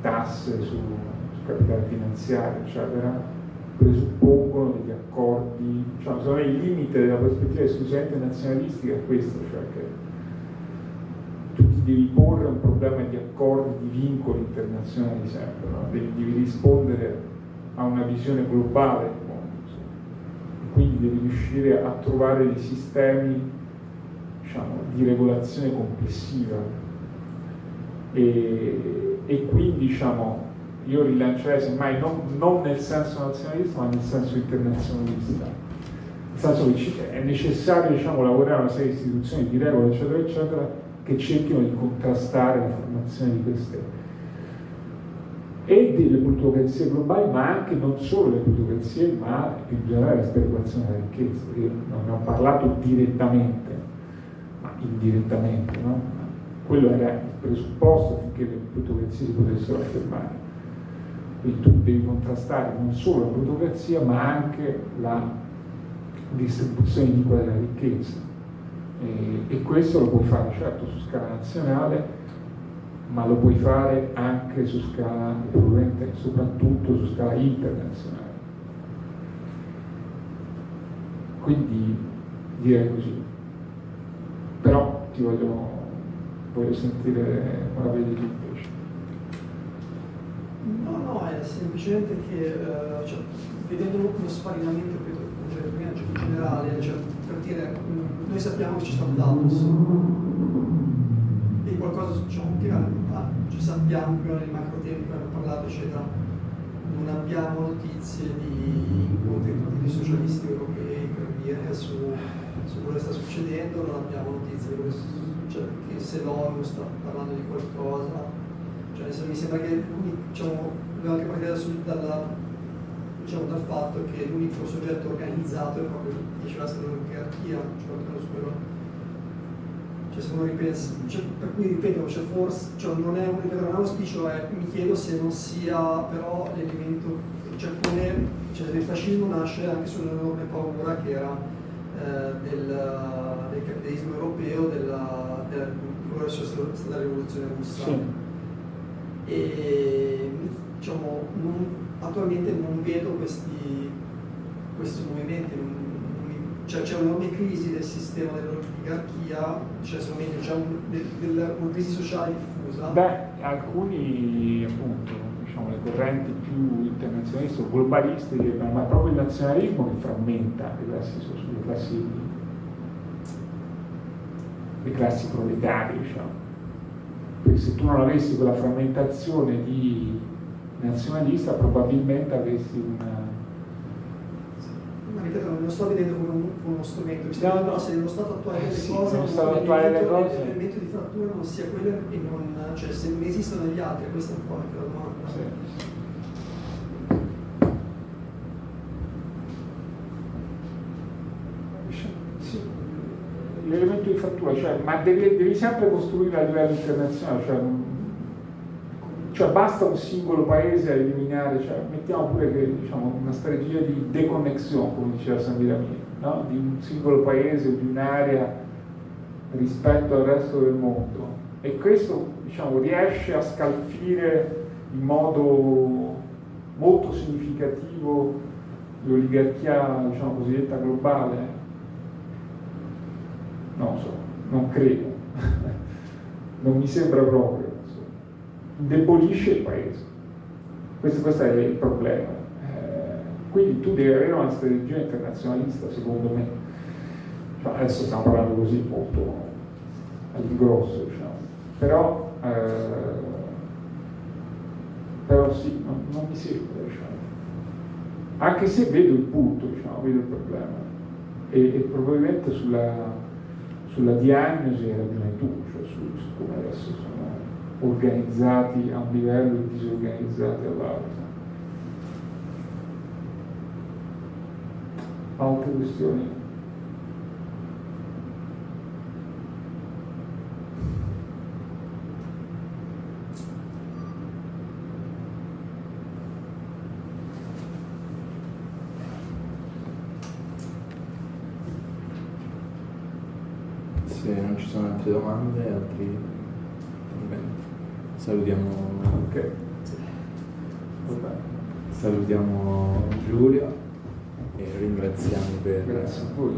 B: tasse su, su capitale finanziario eccetera presuppongono degli accordi diciamo, secondo me il limite della prospettiva esclusivamente nazionalistica è questo cioè che devi porre un problema di accordi, di vincoli internazionali sempre, no? devi, devi, rispondere a una visione globale del mondo, e quindi devi riuscire a trovare dei sistemi diciamo, di regolazione complessiva. E, e quindi diciamo, io rilancerei semmai non, non nel senso nazionalista ma nel senso internazionalista. Nel senso che è necessario diciamo, lavorare a una serie di istituzioni di regole eccetera eccetera che cerchino di contrastare la formazione di queste e delle plutocrazie globali, ma anche non solo le plutocrazie, ma in generale la speculazione della ricchezza. Io non ne ho parlato direttamente, ma indirettamente, no? Quello era il presupposto affinché le plutocrazie si potessero affermare. Quindi tu devi contrastare non solo la plutocrazia, ma anche la distribuzione di quella ricchezza e, e questo lo puoi fare certo su scala nazionale, ma lo puoi fare anche su scala, soprattutto su scala internazionale. Quindi direi così. Però ti voglio, voglio sentire come la vedi tu invece.
E: No, no, è semplicemente che uh, cioè, vedendo lo sparinamento, ripeto, in generale, cioè, per dire noi sappiamo che ci sta un Davos e qualcosa che ah, ci sappiamo prima nei macro tempi abbiamo parlato eccetera non abbiamo notizie di incontri con partiti socialisti europei per dire su, su quello che sta succedendo non abbiamo notizie di cioè, che se l'ONU sta parlando di qualcosa. Cioè, mi sembra che diciamo, dobbiamo anche partire dalla, diciamo, dal fatto che l'unico soggetto organizzato è proprio diceva l'oligarchia, cioè, su quello. Cioè, se uno ripensa, cioè, per cui ripeto, cioè, forse, cioè, non è un ripeto, non auspicio, è, mi chiedo se non sia però l'elemento, cioè come cioè, il fascismo nasce anche su un'enorme paura che era eh, del, del, capitalismo europeo, della, della, della, stata la rivoluzione russa. Sì. E diciamo, non, attualmente non vedo questi, questi movimenti, cioè, c'è un'enorme crisi del sistema dell'oligarchia, cioè, o meglio, c'è un, una crisi sociale diffusa.
B: Beh, alcuni appunto, diciamo, le correnti più internazionaliste o globaliste dicono ma proprio il nazionalismo che frammenta le classi, le classi, le classi proletarie, diciamo. Perché se tu non avessi quella frammentazione di nazionalista probabilmente avresti una
E: ripeto, non lo sto vedendo come, un, come uno strumento, mi sto
B: no, no.
E: se nello stato attuale delle
B: sì,
E: cose, l'elemento di frattura non sia quello e non, cioè se non esistono gli altri, questa è un po' anche la domanda.
B: Sì. L'elemento di frattura, cioè, ma devi, devi, sempre costruire a livello internazionale, cioè, cioè, basta un singolo paese a eliminare, cioè, mettiamo pure che, diciamo, una strategia di deconnexione, come diceva San Miramino, no? di un singolo paese di un'area rispetto al resto del mondo. E questo diciamo, riesce a scalfire in modo molto significativo l'oligarchia diciamo, cosiddetta globale? Non so, non credo, <laughs> non mi sembra proprio indebolisce il paese. Questo, questo, è il problema. Eh, quindi tu devi avere una strategia internazionalista, secondo me. Cioè, adesso stiamo parlando così molto all'ingrosso, diciamo. Però, eh, però sì, non, non mi sembra, diciamo. Anche se vedo il punto, diciamo, vedo il problema. E, e probabilmente sulla, sulla diagnosi ragione tu, cioè su, su come adesso sono organizzati a un livello e disorganizzati all'altro. Altre questioni?
C: Se non ci sono altre domande, altri Salutiamo,
B: okay.
C: salutiamo Giulio e ringraziamo per
B: Grazie a voi.